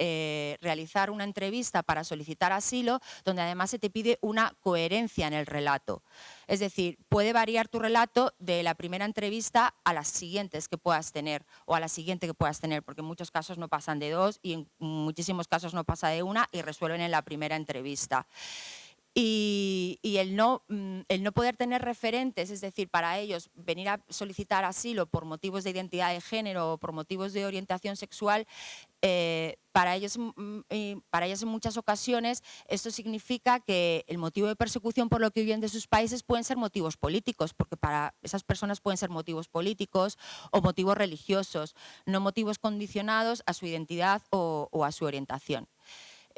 realizar una entrevista para solicitar asilo, donde además se te pide una coherencia en el relato. Es decir, puede variar tu relato de la primera entrevista a las siguientes que puedas tener o a la siguiente que puedas tener, porque en muchos casos no pasan de dos y en muchísimos casos no pasa de una y resuelven en la primera entrevista. Y, el, no, mm, el no poder tener referentes, es decir, para ellos venir a solicitar asilo por motivos de identidad de género o por motivos de orientación sexual, eh, para, ellos, mm, mm, para en muchas ocasiones esto significa que el motivo de persecución por lo que viven de sus países pueden ser motivos políticos, porque para esas personas pueden ser motivos políticos o motivos religiosos, no motivos condicionados a su identidad o a su orientación.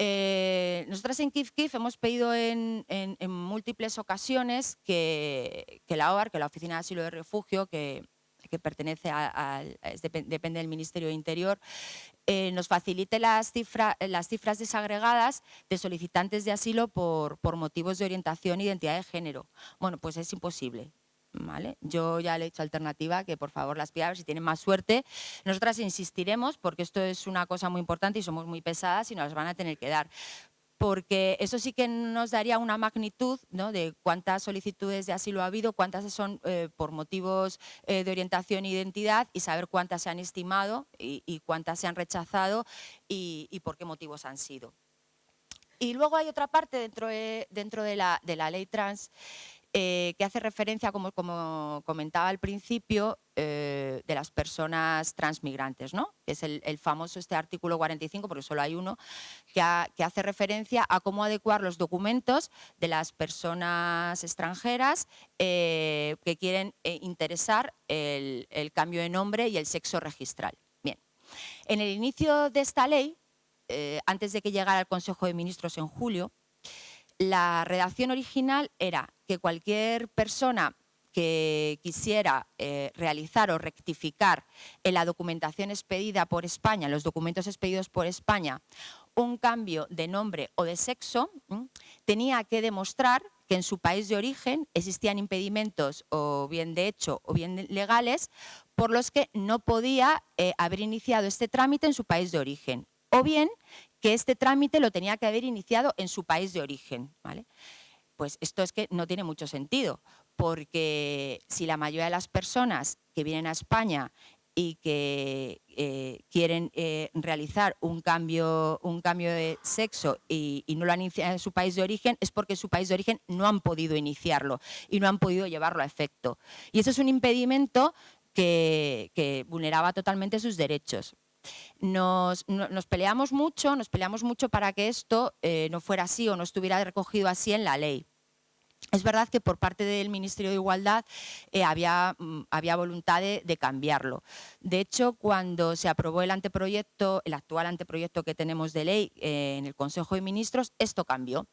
Eh, nosotras en Kif Kif hemos pedido en, múltiples ocasiones que, la OAR, que la Oficina de Asilo de Refugio, que, que pertenece a, depende del Ministerio de Interior, eh, nos facilite las, las cifras desagregadas de solicitantes de asilo por, por motivos de orientación e identidad de género. Bueno, pues es imposible. ¿Vale? Yo ya le he hecho alternativa que por favor las pida, si tienen más suerte. Nosotras insistiremos porque esto es una cosa muy importante y somos muy pesadas y nos las van a tener que dar porque eso sí que nos daría una magnitud de cuántas solicitudes de asilo ha habido, cuántas son eh, por motivos eh, de orientación e identidad y saber cuántas se han estimado y, cuántas se han rechazado y, por qué motivos han sido. Y luego hay otra parte dentro de, dentro de, la, de la ley trans eh, que hace referencia, como, comentaba al principio, eh, de las personas transmigrantes, ¿no? es el, famoso este artículo 45, porque solo hay uno, que, hace referencia a cómo adecuar los documentos de las personas extranjeras eh, que quieren interesar el, el, cambio de nombre y el sexo registral. Bien, en el inicio de esta ley, antes de que llegara al Consejo de Ministros en julio, la redacción original era que cualquier persona que quisiera eh, realizar o rectificar en la documentación expedida por España, en los documentos expedidos por España, un cambio de nombre o de sexo, tenía que demostrar que en su país de origen existían impedimentos o bien de hecho o bien legales por los que no podía eh, haber iniciado este trámite en su país de origen. O bien que este trámite lo tenía que haber iniciado en su país de origen. ¿vale? Pues esto es que no tiene mucho sentido, porque si la mayoría de las personas que vienen a España y que eh, quieren eh, realizar un cambio, un cambio de sexo y, no lo han iniciado en su país de origen, es porque en su país de origen no han podido iniciarlo y no han podido llevarlo a efecto. Y eso es un impedimento que vulneraba totalmente sus derechos. Nos, peleamos mucho, nos peleamos mucho para que esto eh, no fuera así o no estuviera recogido así en la ley. Es verdad que por parte del Ministerio de Igualdad eh, había, mm, había, voluntad de, cambiarlo. De hecho, cuando se aprobó el anteproyecto, el actual anteproyecto que tenemos de ley eh, en el Consejo de Ministros, esto cambió.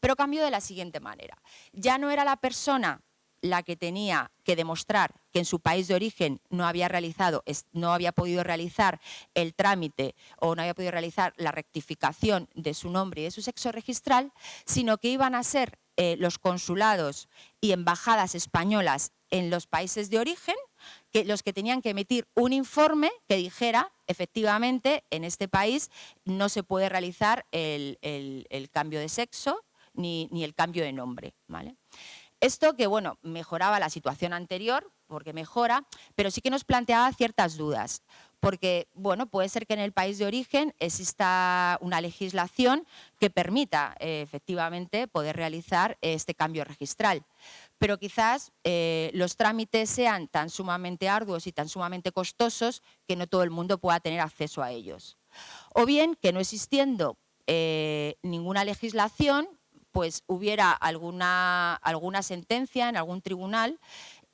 Pero cambió de la siguiente manera. Ya no era la persona la que tenía que demostrar que en su país de origen no había realizado, no había podido realizar el trámite o no había podido realizar la rectificación de su nombre y de su sexo registral, sino que iban a ser eh, los consulados y embajadas españolas en los países de origen que los que tenían que emitir un informe que dijera efectivamente en este país no se puede realizar el, cambio de sexo ni, ni, el cambio de nombre. ¿vale? Esto que, bueno, mejoraba la situación anterior, porque mejora, pero sí que nos planteaba ciertas dudas, porque, bueno, puede ser que en el país de origen exista una legislación que permita, eh, efectivamente, poder realizar este cambio registral, pero quizás eh, los trámites sean tan sumamente arduos y tan sumamente costosos que no todo el mundo pueda tener acceso a ellos. O bien que no existiendo eh, ninguna legislación, pues hubiera alguna, alguna sentencia en algún tribunal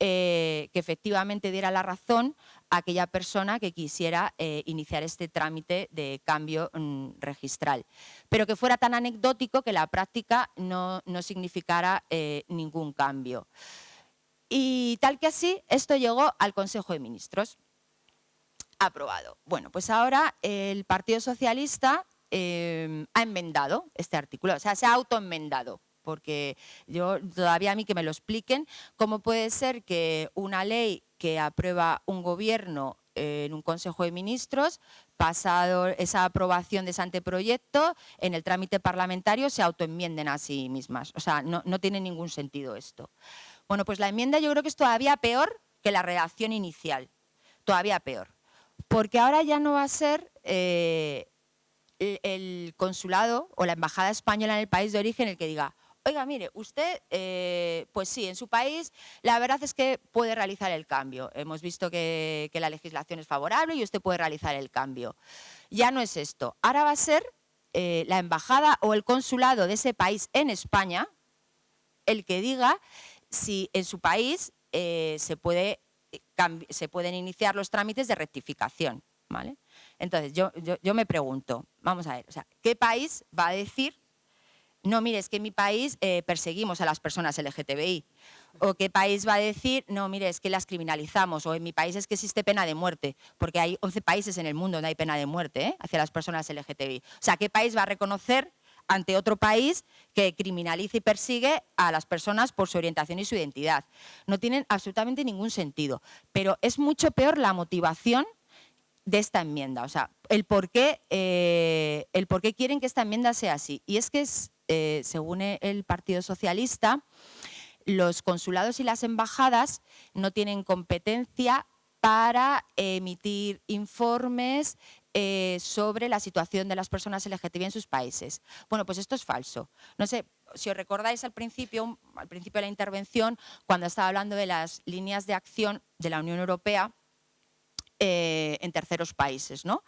eh, que efectivamente diera la razón a aquella persona que quisiera eh, iniciar este trámite de cambio mm, registral, pero que fuera tan anecdótico que la práctica no, significara eh, ningún cambio. Y tal que así, esto llegó al Consejo de Ministros. Aprobado. Bueno, pues ahora el Partido Socialista Em, ha enmendado este artículo, o sea, se ha autoenmendado porque yo todavía a mí que me lo expliquen, cómo puede ser que una ley que aprueba un gobierno en un Consejo de Ministros, pasado esa aprobación de ese anteproyecto, en el trámite parlamentario se autoenmienden a sí mismas. O sea, no, tiene ningún sentido esto. Bueno, pues la enmienda yo creo que es todavía peor que la redacción inicial, todavía peor, porque ahora ya no va a ser eh, el consulado o la embajada española en el país de origen el que diga, oiga, mire, usted, eh, pues sí, en su país la verdad es que puede realizar el cambio. Hemos visto que, la legislación es favorable y usted puede realizar el cambio. Ya no es esto. Ahora va a ser eh, la embajada o el consulado de ese país en España el que diga si en su país eh, se, puede, se pueden iniciar los trámites de rectificación. ¿vale? Entonces, yo, yo, me pregunto, vamos a ver, ¿qué país va a decir no, mire, es que en mi país eh, perseguimos a las personas LGTBI. O qué país va a decir, no, mire, es que las criminalizamos. O en mi país es que existe pena de muerte, porque hay 11 países en el mundo donde hay pena de muerte ¿eh? hacia las personas LGTBI. O sea, ¿qué país va a reconocer ante otro país que criminaliza y persigue a las personas por su orientación y su identidad? No tienen absolutamente ningún sentido. Pero es mucho peor la motivación de esta enmienda, o sea, el por qué, eh, el por qué quieren que esta enmienda sea así. Y es que, es, eh, según el Partido Socialista, los consulados y las embajadas no tienen competencia para emitir informes eh, sobre la situación de las personas LGTBI en sus países. Bueno, pues esto es falso. No sé, si os recordáis al principio, al principio de la intervención, cuando estaba hablando de las líneas de acción de la Unión Europea, eh, en terceros países. ¿no?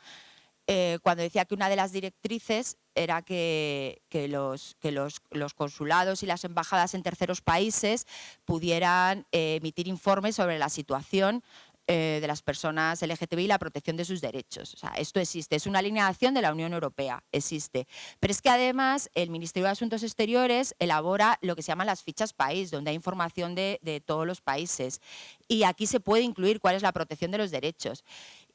Eh, cuando decía que una de las directrices era que, los, que los, consulados y las embajadas en terceros países pudieran eh, emitir informes sobre la situación eh, de las personas LGTBI y la protección de sus derechos. O sea, esto existe, es una línea de la Unión Europea, existe. Pero es que además el Ministerio de Asuntos Exteriores elabora lo que se llaman las fichas país, donde hay información de, de todos los países. Y aquí se puede incluir cuál es la protección de los derechos.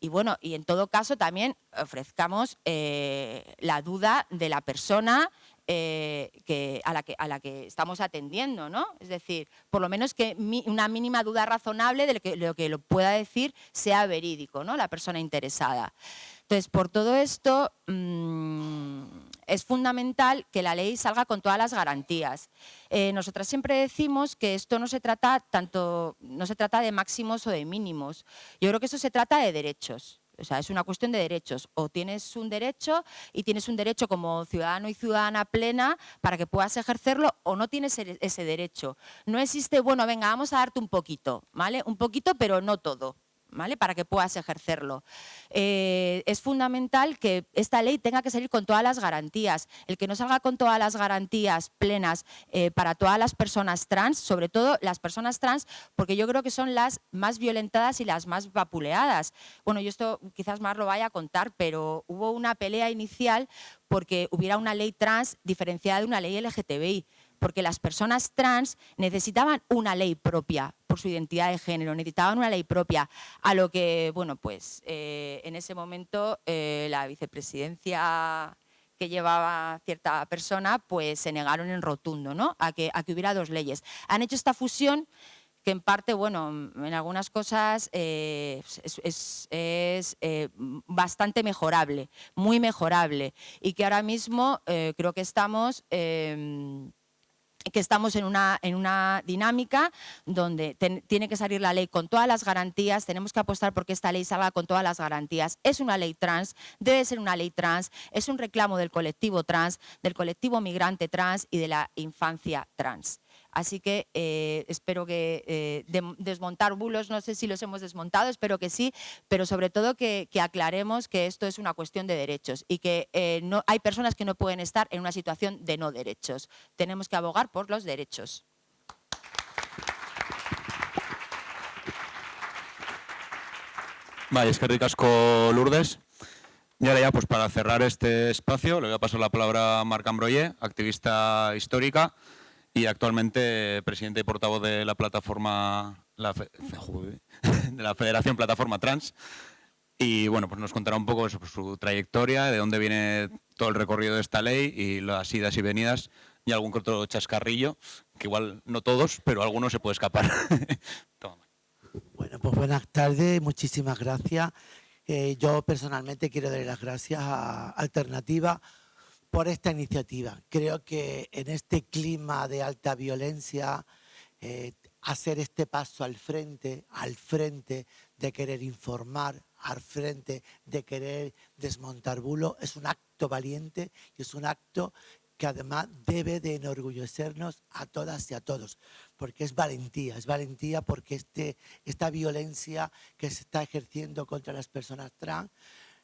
Y bueno, y en todo caso también ofrezcamos eh, la duda de la persona eh, que, a, la que, estamos atendiendo, ¿no? Es decir, por lo menos que una mínima duda razonable de lo que, lo que lo pueda decir sea verídico, ¿no? La persona interesada. Entonces, por todo esto, mm, es fundamental que la ley salga con todas las garantías. Eh, nosotras siempre decimos que esto no se trata tanto, no se trata de máximos o de mínimos. Yo creo que eso se trata de derechos. O sea, es una cuestión de derechos. O tienes un derecho y tienes un derecho como ciudadano y ciudadana plena para que puedas ejercerlo o no tienes ese derecho. No existe, bueno, venga, vamos a darte un poquito, ¿vale? Un poquito, pero no todo. Para que puedas ejercerlo. Eh, es fundamental que esta ley tenga que salir con todas las garantías. El que no salga con todas las garantías plenas eh, para todas las personas trans, sobre todo las personas trans, porque yo creo que son las más violentadas y las más vapuleadas. Bueno, yo esto quizás más lo vaya a contar, pero hubo una pelea inicial porque hubiera una ley trans diferenciada de una ley LGTBI porque las personas trans necesitaban una ley propia por su identidad de género, necesitaban una ley propia, a lo que, bueno, pues eh, en ese momento eh, la vicepresidencia que llevaba cierta persona, pues se negaron en rotundo, ¿no? A que, a que hubiera dos leyes. Han hecho esta fusión que en parte, bueno, en algunas cosas eh, es, bastante mejorable, muy mejorable, y que ahora mismo creo que estamos que estamos en una, en una dinámica donde tiene que salir la ley con todas las garantías, tenemos que apostar porque esta ley salga con todas las garantías. Es una ley trans, debe ser una ley trans, es un reclamo del colectivo trans, del colectivo migrante trans y de la infancia trans. Así que eh, espero que eh, desmontar bulos, no sé si los hemos desmontado, espero que sí, pero sobre todo que, aclaremos que esto es una cuestión de derechos y que eh, no, hay personas que no pueden estar en una situación de no derechos. Tenemos que abogar por los derechos. Vale, es que ricasco Lourdes. Y ahora ya, pues para cerrar este espacio, le voy a pasar la palabra a Marc Ambroye, activista histórica, y actualmente presidente y portavoz de la plataforma, [laughs] de la Federación Plataforma Trans. Y bueno, pues nos contará un poco sobre su trayectoria, de dónde viene todo el recorrido de esta ley y las idas y venidas y algún otro chascarrillo, que igual no todos, pero alguno se puede escapar. [laughs] bueno, pues buenas tardes, muchísimas gracias. Eh, yo personalmente quiero dar las gracias a Alternativa por esta iniciativa. Creo que en este clima de alta violencia, eh, hacer este paso al frente, al frente de querer informar, al frente de querer desmontar bulo, es un acto valiente y es un acto que además debe de enorgullecernos a todas y a todos, porque es valentía, es valentía porque este, esta violencia que se está ejerciendo contra las personas trans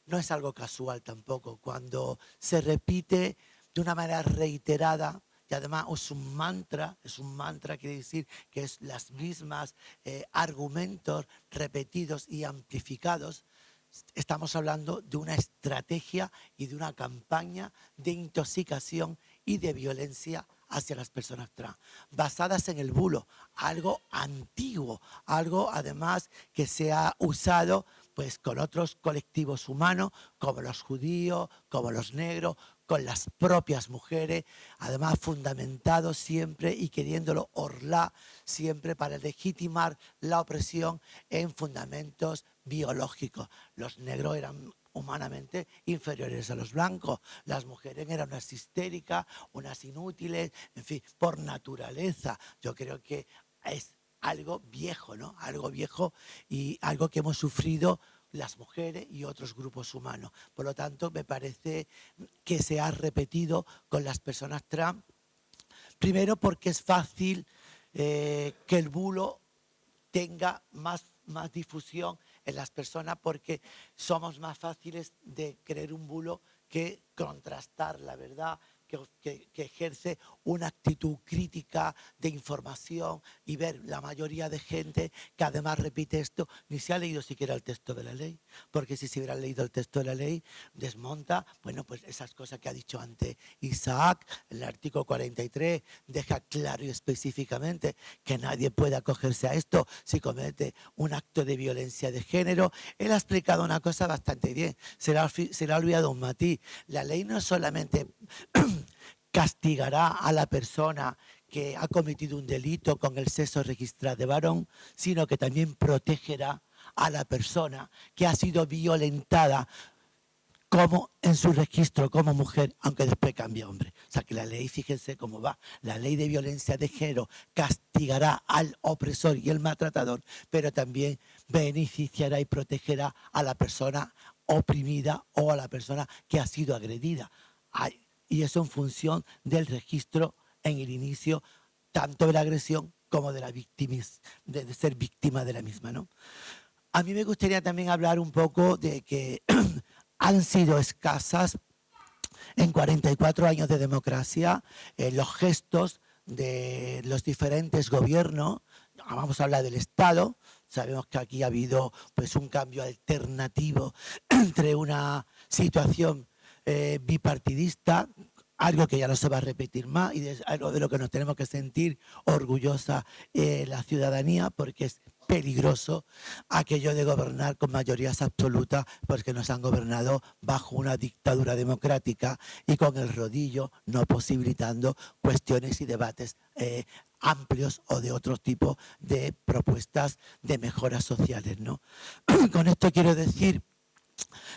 no es algo casual tampoco. Cuando se repite de una manera reiterada, y además es un mantra, es un mantra, quiere decir que es las mismas eh, argumentos repetidos y amplificados, estamos hablando de una estrategia y de una campaña de intoxicación y de violencia hacia las personas trans, basadas en el bulo, algo antiguo, algo además que se ha usado pues con otros colectivos humanos como los judíos, como los negros, con las propias mujeres, además fundamentado siempre y queriéndolo orlar siempre para legitimar la opresión en fundamentos biológicos. Los negros eran humanamente inferiores a los blancos. Las mujeres eran unas histéricas, unas inútiles, en fin, por naturaleza. Yo creo que es algo viejo, ¿no? Algo viejo y algo que hemos sufrido las mujeres y otros grupos humanos. Por lo tanto, me parece que se ha repetido con las personas trans, primero porque es fácil eh, que el bulo tenga más, más difusión en las personas porque somos más fáciles de creer un bulo que contrastar la verdad, que, ejerce una actitud crítica de información y ver la mayoría de gente que además repite esto, ni se ha leído siquiera el texto de la ley, porque si se hubiera leído el texto de la ley, desmonta, bueno, pues esas cosas que ha dicho antes Isaac, el artículo 43 deja claro y específicamente que nadie puede acogerse a esto si comete un acto de violencia de género. Él ha explicado una cosa bastante bien, se le ha, se le ha olvidado un matiz. La ley no solamente [clears throat] castigará a la persona que ha cometido un delito con el sexo registrado de varón, sino que también protegerá a la persona que ha sido violentada como en su registro como mujer, aunque después cambie hombre. O sea que la ley, fíjense cómo va, la ley de violencia de género castigará al opresor y el maltratador, pero también beneficiará y protegerá a la persona oprimida o a la persona que ha sido agredida y eso en función del registro en el inicio tanto de la agresión como de, la de, ser víctima de la misma. ¿no? A mí me gustaría también hablar un poco de que [clears throat] han sido escasas en 44 años de democracia eh, los gestos de los diferentes gobiernos, vamos a hablar del Estado, sabemos que aquí ha habido pues, un cambio alternativo [clears throat] entre una situación eh, bipartidista, algo que ya no se va a repetir más y algo de lo que nos tenemos que sentir orgullosa eh, la ciudadanía porque es peligroso aquello de gobernar con mayorías absolutas porque nos han gobernado bajo una dictadura democrática y con el rodillo no posibilitando cuestiones y debates eh, amplios o de otro tipo de propuestas de mejoras sociales. ¿no? [clears throat] con esto quiero decir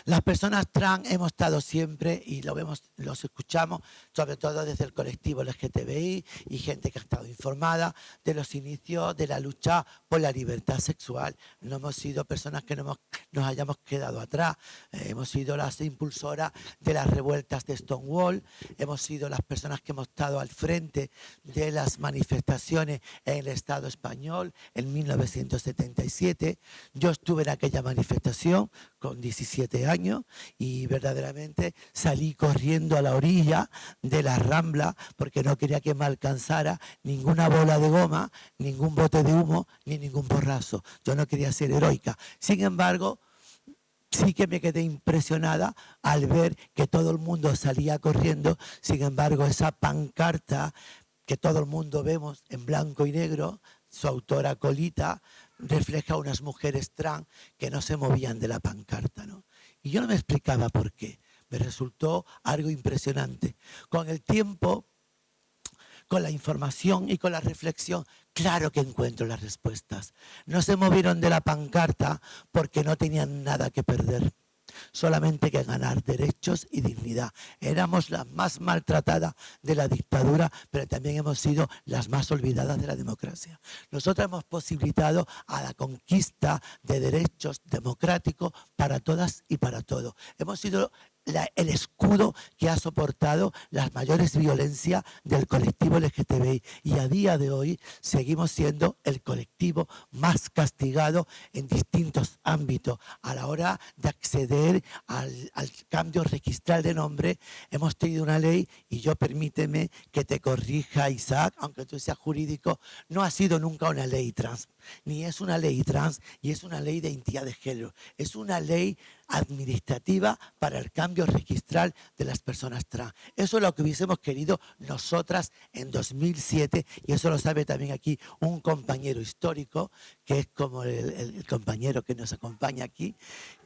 las personas trans hemos estado siempre, y lo vemos, los escuchamos, sobre todo desde el colectivo LGTBI y gente que ha estado informada de los inicios de la lucha por la libertad sexual. No hemos sido personas que no nos hayamos quedado atrás. Eh, hemos sido las impulsoras de las revueltas de Stonewall, hemos sido las personas que hemos estado al frente de las manifestaciones en el Estado español en 1977. Yo estuve en aquella manifestación con 17 años y verdaderamente salí corriendo a la orilla de la rambla porque no quería que me alcanzara ninguna bola de goma, ningún bote de humo, ni ningún borrazo. Yo no quería ser heroica. Sin embargo, sí que me quedé impresionada al ver que todo el mundo salía corriendo. Sin embargo, esa pancarta que todo el mundo vemos en blanco y negro, su autora Colita, refleja unas mujeres trans que no se movían de la pancarta. ¿no? Y yo no me explicaba por qué. Me resultó algo impresionante. Con el tiempo, con la información y con la reflexión, claro que encuentro las respuestas. No se movieron de la pancarta porque no tenían nada que perder solamente que ganar derechos y dignidad. Éramos las más maltratadas de la dictadura, pero también hemos sido las más olvidadas de la democracia. Nosotros hemos posibilitado a la conquista de derechos democráticos para todas y para todos. Hemos sido el escudo que ha soportado las mayores violencias del colectivo LGTBI y a día de hoy seguimos siendo el colectivo más castigado en distintos ámbitos. A la hora de acceder al, al cambio registral de nombre hemos tenido una ley y yo permíteme que te corrija Isaac, aunque tú seas jurídico, no ha sido nunca una ley trans, ni es una ley trans y es una ley de identidad de género, es una ley administrativa para el cambio registral de las personas trans. Eso es lo que hubiésemos querido nosotras en 2007 y eso lo sabe también aquí un compañero histórico, que es como el compañero que nos acompaña aquí,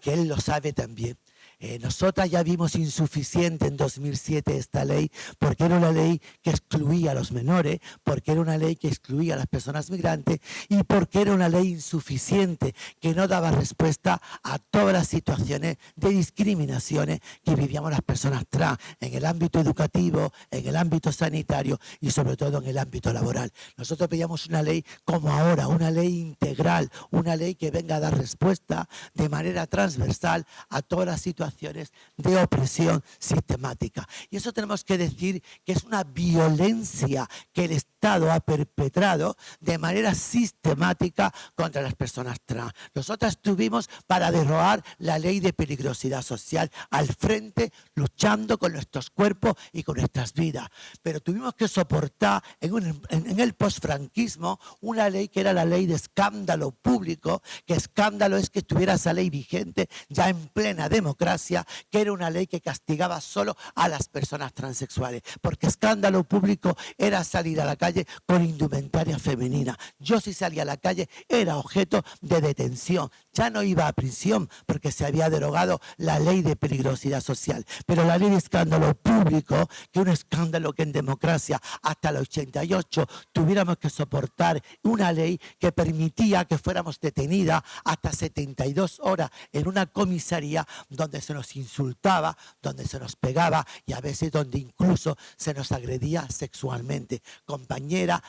que él lo sabe también. Eh, nosotras ya vimos insuficiente en 2007 esta ley porque era una ley que excluía a los menores, porque era una ley que excluía a las personas migrantes y porque era una ley insuficiente que no daba respuesta a todas las situaciones de discriminaciones que vivíamos las personas trans en el ámbito educativo, en el ámbito sanitario y sobre todo en el ámbito laboral. Nosotros pedíamos una ley como ahora, una ley integral, una ley que venga a dar respuesta de manera transversal a todas las situaciones de opresión sistemática. Y eso tenemos que decir que es una violencia que el Estado ha perpetrado de manera sistemática contra las personas trans. Nosotras estuvimos para derroar la ley de peligrosidad social al frente, luchando con nuestros cuerpos y con nuestras vidas. Pero tuvimos que soportar en, en el posfranquismo una ley que era la ley de escándalo público, que escándalo es que estuviera esa ley vigente ya en plena democracia que era una ley que castigaba solo a las personas transexuales, porque escándalo público era salir a la calle con indumentaria femenina. Yo si salía a la calle era objeto de detención, ya no iba a prisión porque se había derogado la ley de peligrosidad social, pero la ley de escándalo público, que un escándalo que en democracia hasta el 88 tuviéramos que soportar una ley que permitía que fuéramos detenidas hasta 72 horas en una comisaría donde se nos insultaba, donde se nos pegaba y a veces donde incluso se nos agredía sexualmente.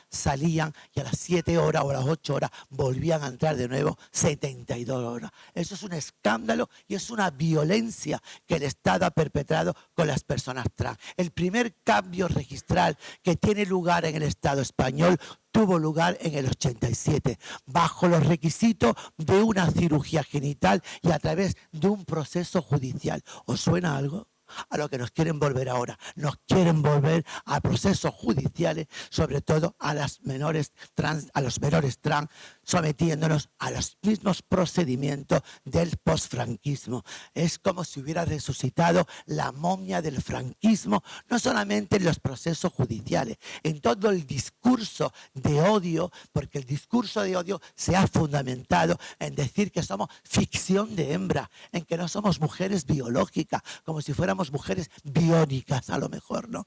Salían y a las 7 horas o a las 8 horas volvían a entrar de nuevo 72 horas. Eso es un escándalo y es una violencia que el Estado ha perpetrado con las personas trans. El primer cambio registral que tiene lugar en el Estado español tuvo lugar en el 87, bajo los requisitos de una cirugía genital y a través de un proceso judicial. ¿Os suena algo? A lo que nos quieren volver ahora. Nos quieren volver a procesos judiciales, sobre todo a las menores trans, a los menores trans, sometiéndonos a los mismos procedimientos del posfranquismo. Es como si hubiera resucitado la momia del franquismo, no solamente en los procesos judiciales, en todo el discurso de odio, porque el discurso de odio se ha fundamentado en decir que somos ficción de hembra, en que no somos mujeres biológicas, como si fuéramos mujeres biónicas a lo mejor, ¿no?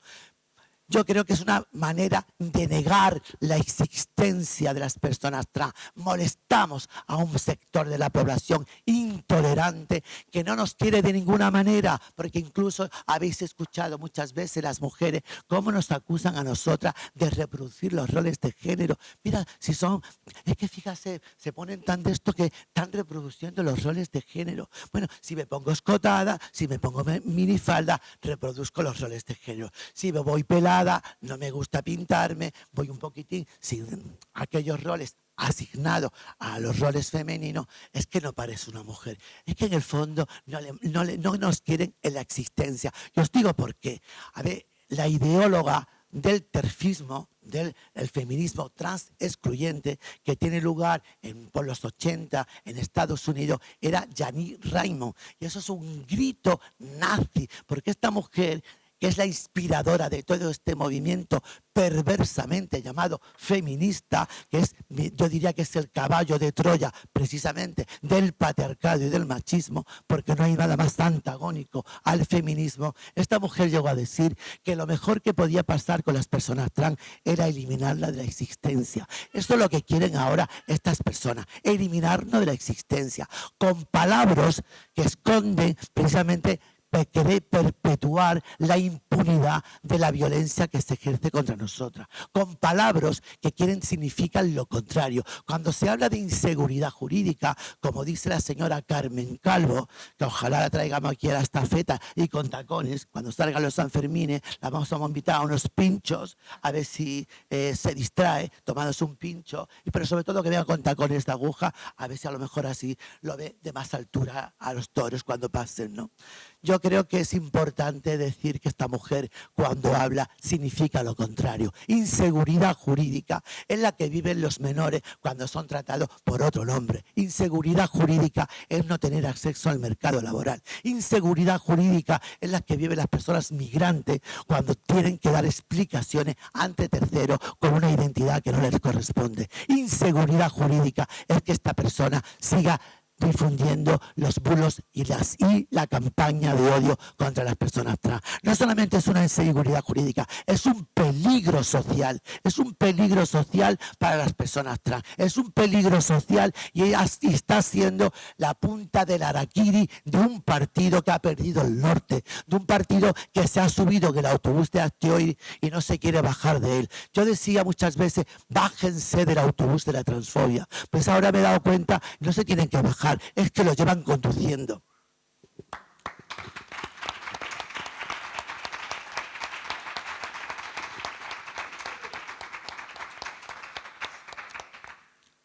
Yo creo que es una manera de negar la existencia de las personas trans. Molestamos a un sector de la población intolerante que no nos quiere de ninguna manera, porque incluso habéis escuchado muchas veces las mujeres cómo nos acusan a nosotras de reproducir los roles de género. Mira, si son, es que fíjate, se ponen tan de esto que están reproduciendo los roles de género. Bueno, si me pongo escotada, si me pongo minifalda, reproduzco los roles de género. Si me voy pelada, no me gusta pintarme, voy un poquitín sin aquellos roles asignados a los roles femeninos, es que no parece una mujer. Es que en el fondo no, no, nos quieren en la existencia. Y os digo por qué. A ver, la ideóloga del terfismo, del feminismo trans excluyente que tiene lugar en, por los 80 en Estados Unidos era Janine Raymond. Y eso es un grito nazi, porque esta mujer que es la inspiradora de todo este movimiento perversamente llamado feminista, que es, yo diría que es el caballo de Troya precisamente del patriarcado y del machismo, porque no hay nada más antagónico al feminismo. Esta mujer llegó a decir que lo mejor que podía pasar con las personas trans era eliminarla de la existencia. Esto es lo que quieren ahora estas personas, eliminarnos de la existencia, con palabras que esconden precisamente querer perpetuar la impunidad de la violencia que se ejerce contra nosotras, con palabras que quieren significan lo contrario. Cuando se habla de inseguridad jurídica, como dice la señora Carmen Calvo, que ojalá la traigamos aquí a la estafeta y con tacones, cuando salgan los Sanfermines, la vamos a invitar a unos pinchos, a ver si eh, se distrae tomándose un pincho, pero sobre todo que vea con tacones de aguja, a ver si a lo mejor así lo ve de más altura a los toros cuando pasen, ¿no? Yo creo que es importante decir que esta mujer cuando habla significa lo contrario. Inseguridad jurídica es la que viven los menores cuando son tratados por otro nombre. Inseguridad jurídica es no tener acceso al mercado laboral. Inseguridad jurídica es la que viven las personas migrantes cuando tienen que dar explicaciones ante terceros con una identidad que no les corresponde. Inseguridad jurídica es que esta persona siga difundiendo los bulos y, las, y la campaña de odio contra las personas trans. No solamente es una inseguridad jurídica, es un peligro social, es un peligro social para las personas trans, es un peligro social y, está siendo la punta del araquiri de un partido que ha perdido el norte, de un partido que se ha subido en el autobús de hoy y no se quiere bajar de él. Yo decía muchas veces, bájense del autobús de la transfobia, pues ahora me he dado cuenta, no se tienen que bajar es que lo llevan conduciendo.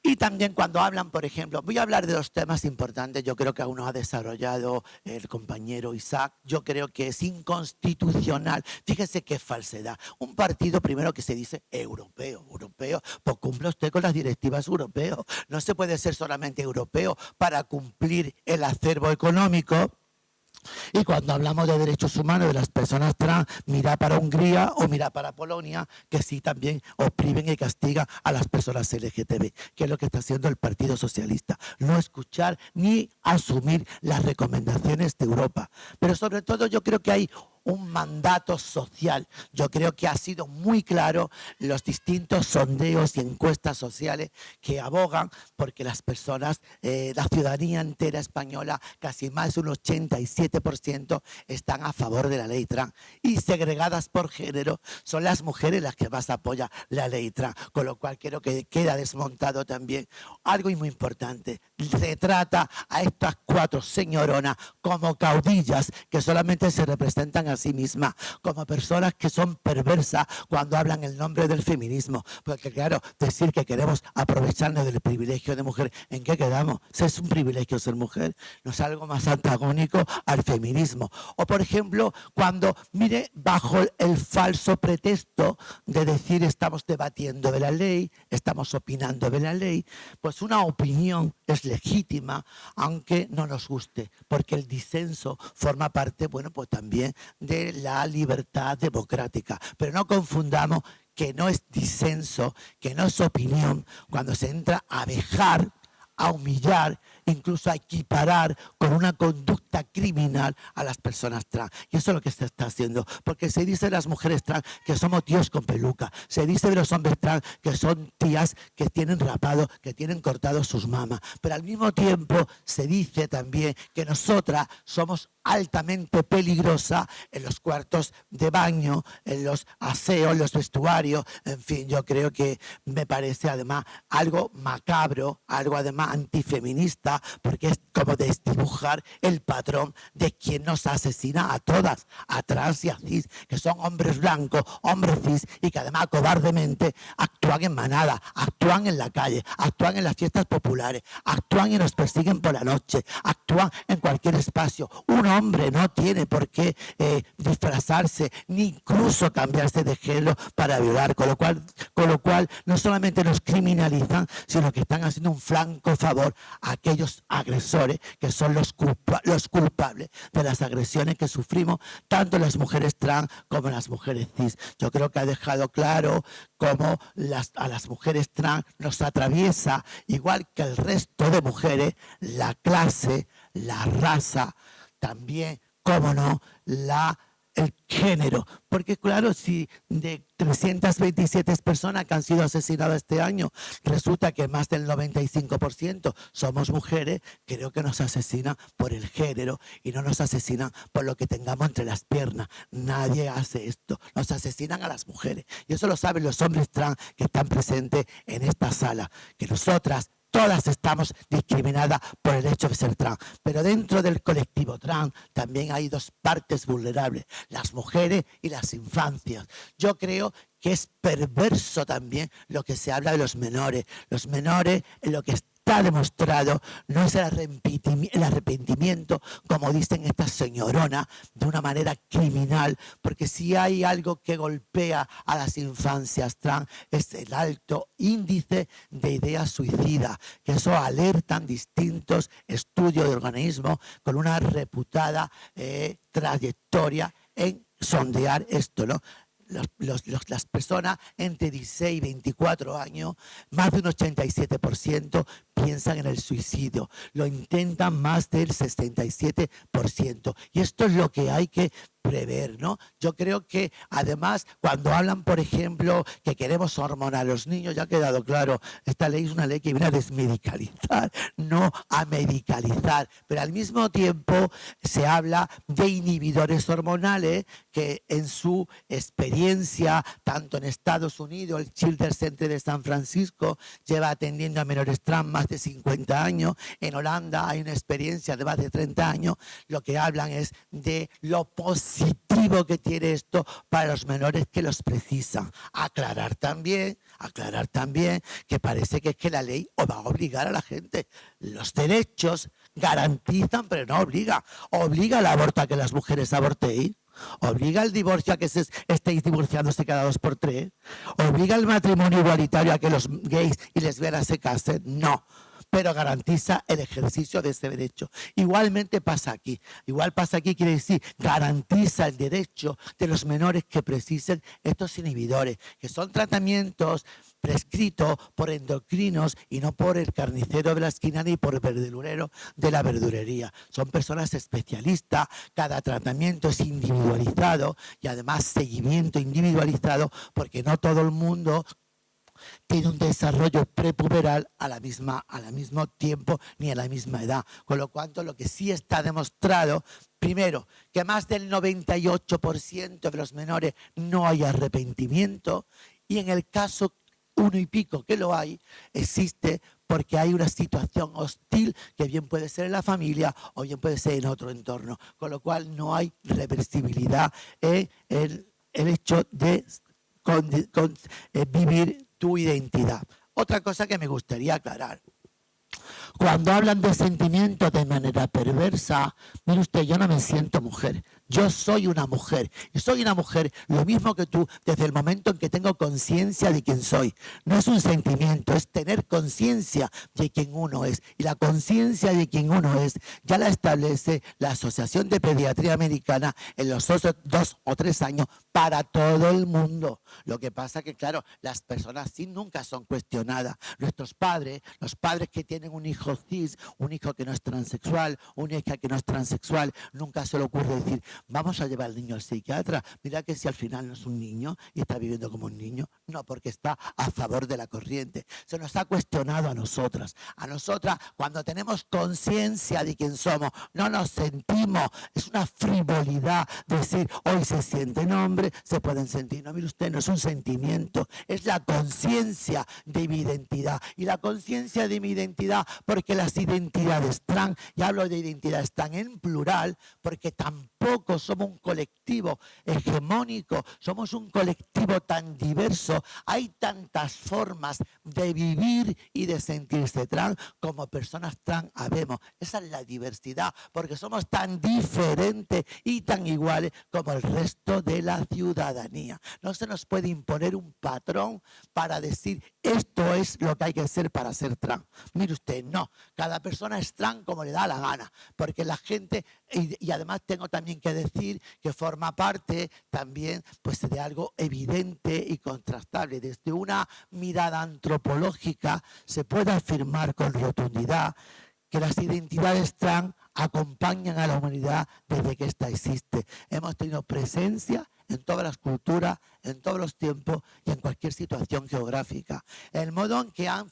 Y también cuando hablan, por ejemplo, voy a hablar de los temas importantes, yo creo que aún no ha desarrollado el compañero Isaac, yo creo que es inconstitucional. Fíjese qué falsedad. Un partido primero que se dice europeo, europeo, pues cumple usted con las directivas europeas. No se puede ser solamente europeo para cumplir el acervo económico y cuando hablamos de derechos humanos de las personas trans, mira para Hungría o mira para Polonia, que sí también oprimen y castigan a las personas LGTB, que es lo que está haciendo el Partido Socialista. No escuchar ni asumir las recomendaciones de Europa. Pero sobre todo yo creo que hay un mandato social. Yo creo que ha sido muy claro los distintos sondeos y encuestas sociales que abogan porque las personas, eh, la ciudadanía entera española, casi más de un 87% están a favor de la ley trans. Y segregadas por género, son las mujeres las que más apoyan la ley trans. Con lo cual creo que queda desmontado también algo muy importante. Se trata a estas cuatro señoronas como caudillas que solamente se representan a sí misma, como personas que son perversas cuando hablan el nombre del feminismo. Porque claro, decir que queremos aprovecharnos del privilegio de mujer, ¿en qué quedamos? es un privilegio ser mujer, no es algo más antagónico al feminismo. O por ejemplo, cuando, mire, bajo el falso pretexto de decir estamos debatiendo de la ley, estamos opinando de la ley, pues una opinión es legítima, aunque no nos guste, porque el disenso forma parte, bueno, pues también de la libertad democrática. Pero no confundamos que no es disenso, que no es opinión, cuando se entra a dejar, a humillar incluso a equiparar con una conducta criminal a las personas trans. Y eso es lo que se está haciendo, porque se dice de las mujeres trans que somos tíos con peluca, se dice de los hombres trans que son tías que tienen rapado, que tienen cortado sus mamas, pero al mismo tiempo se dice también que nosotras somos altamente peligrosa en los cuartos de baño, en los aseos, los vestuarios, en fin, yo creo que me parece además algo macabro, algo además antifeminista, porque es como desdibujar el patrón de quien nos asesina a todas, a trans y a cis, que son hombres blancos, hombres cis, y que además cobardemente actúan en manada, actúan en la calle, actúan en las fiestas populares, actúan y nos persiguen por la noche, actúan en cualquier espacio. Hombre no tiene por qué eh, disfrazarse, ni incluso cambiarse de género para violar, con lo, cual, con lo cual no solamente nos criminalizan, sino que están haciendo un flanco favor a aquellos agresores que son los, los culpables de las agresiones que sufrimos tanto las mujeres trans como las mujeres cis. Yo creo que ha dejado claro cómo a las mujeres trans nos atraviesa, igual que el resto de mujeres, la clase, la raza, también, cómo no, la el género. Porque claro, si de 327 personas que han sido asesinadas este año, resulta que más del 95% somos mujeres, creo que nos asesinan por el género y no nos asesinan por lo que tengamos entre las piernas. Nadie hace esto. Nos asesinan a las mujeres. Y eso lo saben los hombres trans que están presentes en esta sala. Que nosotras todas estamos discriminadas por el hecho de ser trans. Pero dentro del colectivo trans también hay dos partes vulnerables, las mujeres y las infancias. Yo creo que es perverso también lo que se habla de los menores. Los menores en lo que está demostrado no es el arrepentimiento, como dicen estas señoronas, de una manera criminal, porque si hay algo que golpea a las infancias trans es el alto índice de ideas suicidas, que eso alertan distintos estudios de organismos con una reputada eh, trayectoria en sondear esto, ¿no? las personas entre 16 y 24 años, más de un 87% piensan en el suicidio, lo intentan más del 67%. Y esto es lo que hay que prever, ¿no? Yo creo que además cuando hablan, por ejemplo, que queremos hormonar a los niños, ya ha quedado claro, esta ley es una ley que viene a desmedicalizar, no a medicalizar, pero al mismo tiempo se habla de inhibidores hormonales que en su experiencia, tanto en Estados Unidos, el Children's Center de San Francisco lleva atendiendo a menores trans más de 50 años, en Holanda hay una experiencia de más de 30 años, lo que hablan es de lo posible positivo que tiene esto para los menores que los precisan. Aclarar también, aclarar también que parece que es que la ley va a obligar a la gente. Los derechos garantizan, pero no obliga. Obliga al aborto a que las mujeres aborten. Obliga al divorcio a que se estéis divorciándose cada dos por tres. Obliga al matrimonio igualitario a que los gays y lesbianas se casen. No pero garantiza el ejercicio de ese derecho. Igualmente pasa aquí. Igual pasa aquí quiere decir garantiza el derecho de los menores que precisen estos inhibidores, que son tratamientos prescritos por endocrinos y no por el carnicero de la esquina ni por el verdurero de la verdurería. Son personas especialistas, cada tratamiento es individualizado y además seguimiento individualizado porque no todo el mundo tiene un desarrollo prepuberal a la misma, al mismo tiempo ni a la misma edad. Con lo cual, lo que sí está demostrado, primero, que más del 98% de los menores no hay arrepentimiento y en el caso uno y pico que lo hay, existe porque hay una situación hostil que bien puede ser en la familia o bien puede ser en otro entorno. Con lo cual no hay reversibilidad en el, hecho de eh, vivir tu identidad. Otra cosa que me gustaría aclarar. Cuando hablan de sentimientos de manera perversa, mire usted, yo no me siento mujer. Yo soy una mujer y soy una mujer lo mismo que tú desde el momento en que tengo conciencia de quién soy. No es un sentimiento, es tener conciencia de quién uno es. Y la conciencia de quién uno es ya la establece la Asociación de Pediatría Americana en los dos o tres años para todo el mundo. Lo que pasa que, claro, las personas sí nunca son cuestionadas. Nuestros padres, los padres que tienen un hijo cis, un hijo que no es transexual, una hija que no es transexual, nunca se le ocurre decir, vamos a llevar al niño al psiquiatra. Mira que si al final no es un niño y está viviendo como un niño, no, porque está a favor de la corriente. Se nos ha cuestionado a nosotras. A nosotras, cuando tenemos conciencia de quién somos, no nos sentimos. Es una frivolidad decir, hoy se sienten hombres, se pueden sentir. No, mire usted, no es un sentimiento, es la conciencia de mi identidad. Y la conciencia de mi identidad, porque las identidades trans, y hablo de identidades trans en plural, porque tampoco somos un colectivo hegemónico, somos un colectivo tan diverso, hay tantas formas de vivir y de sentirse trans como personas trans habemos. Esa es la diversidad, porque somos tan diferentes y tan iguales como el resto de la ciudadanía. No se nos puede imponer un patrón para decir esto es lo que hay que hacer para ser trans. Mire usted, no, cada persona es trans como le da la gana, porque la gente, y, y además tengo también que decir que forma parte también pues, de algo evidente y contrastable. Desde una mirada antropológica se puede afirmar con rotundidad que las identidades trans acompañan a la humanidad desde que ésta existe. Hemos tenido presencia en todas las culturas, en todos los tiempos y en cualquier situación geográfica. El modo en que han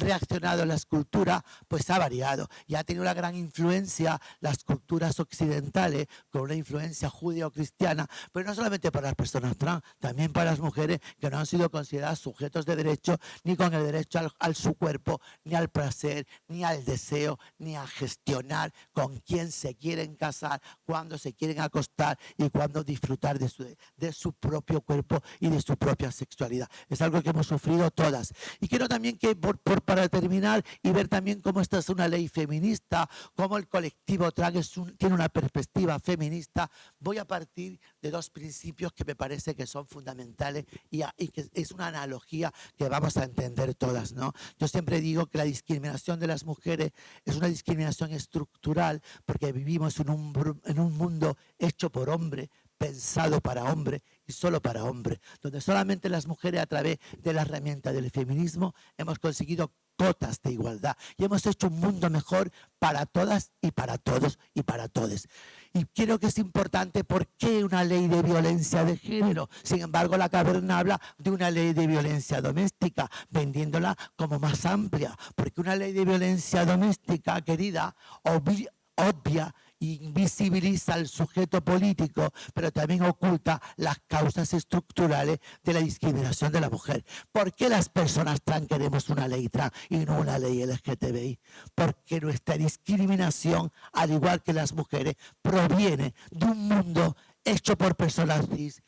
reaccionado la escultura, pues ha variado y ha tenido una gran influencia las culturas occidentales, con una influencia judío-cristiana, pero no solamente para las personas trans, también para las mujeres que no han sido consideradas sujetos de derecho, ni con el derecho al, su cuerpo, ni al placer, ni al deseo, ni a gestionar con quién se quieren casar, cuándo se quieren acostar y cuándo disfrutar de su, de su propio cuerpo y de su propia sexualidad. Es algo que hemos sufrido todas. Y quiero también que por, por para terminar y ver también cómo esta es una ley feminista, cómo el colectivo trans tiene una perspectiva feminista, voy a partir de dos principios que me parece que son fundamentales y, que es una analogía que vamos a entender todas. ¿no? Yo siempre digo que la discriminación de las mujeres es una discriminación estructural porque vivimos en un, en un mundo hecho por hombre, pensado para hombre solo para hombre, donde solamente las mujeres a través de la herramienta del feminismo hemos conseguido cotas de igualdad y hemos hecho un mundo mejor para todas y para todos y para todos. Y creo que es importante por qué una ley de violencia de género. Sin embargo, la caverna habla de una ley de violencia doméstica, vendiéndola como más amplia, porque una ley de violencia doméstica, querida, obvia invisibiliza al sujeto político, pero también oculta las causas estructurales de la discriminación de la mujer. ¿Por qué las personas trans queremos una ley trans y no una ley LGTBI? Porque nuestra discriminación, al igual que las mujeres, proviene de un mundo hecho por personas cis,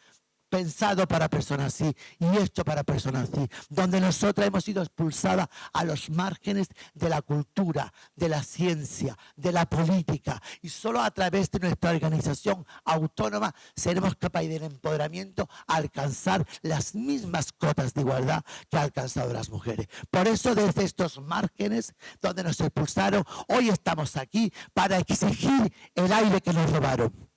pensado para personas así y hecho para personas así, donde nosotras hemos sido expulsadas a los márgenes de la cultura, de la ciencia, de la política y solo a través de nuestra organización autónoma seremos capaces del empoderamiento a alcanzar las mismas cotas de igualdad que han alcanzado las mujeres. Por eso desde estos márgenes donde nos expulsaron, hoy estamos aquí para exigir el aire que nos robaron.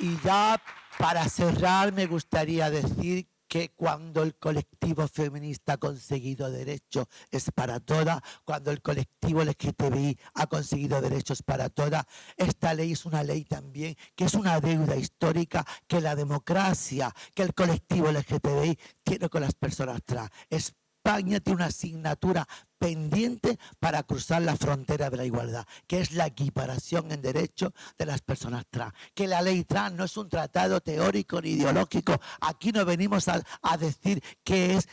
Y ya para cerrar me gustaría decir que cuando el colectivo feminista ha conseguido derechos es para todas, cuando el colectivo LGTBI ha conseguido derechos para todas, esta ley es una ley también que es una deuda histórica que la democracia, que el colectivo LGTBI tiene con las personas trans. España tiene una asignatura pendiente para cruzar la frontera de la igualdad, que es la equiparación en derecho de las personas trans. Que la ley trans no es un tratado teórico ni ideológico. Aquí no venimos a, a decir qué es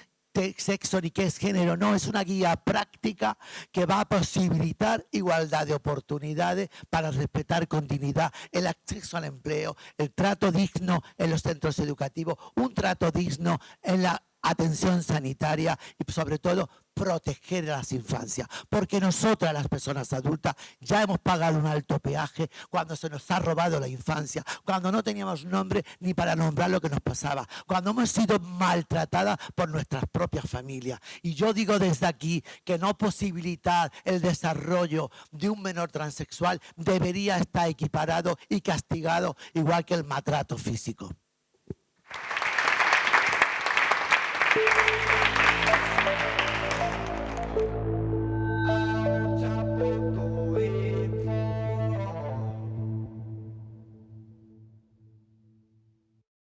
sexo ni qué es género, no, es una guía práctica que va a posibilitar igualdad de oportunidades para respetar con dignidad el acceso al empleo, el trato digno en los centros educativos, un trato digno en la atención sanitaria y sobre todo proteger a las infancias. Porque nosotras, las personas adultas, ya hemos pagado un alto peaje cuando se nos ha robado la infancia, cuando no teníamos nombre ni para nombrar lo que nos pasaba, cuando hemos sido maltratadas por nuestras propias familias. Y yo digo desde aquí que no posibilitar el desarrollo de un menor transexual debería estar equiparado y castigado igual que el maltrato físico. Thank you.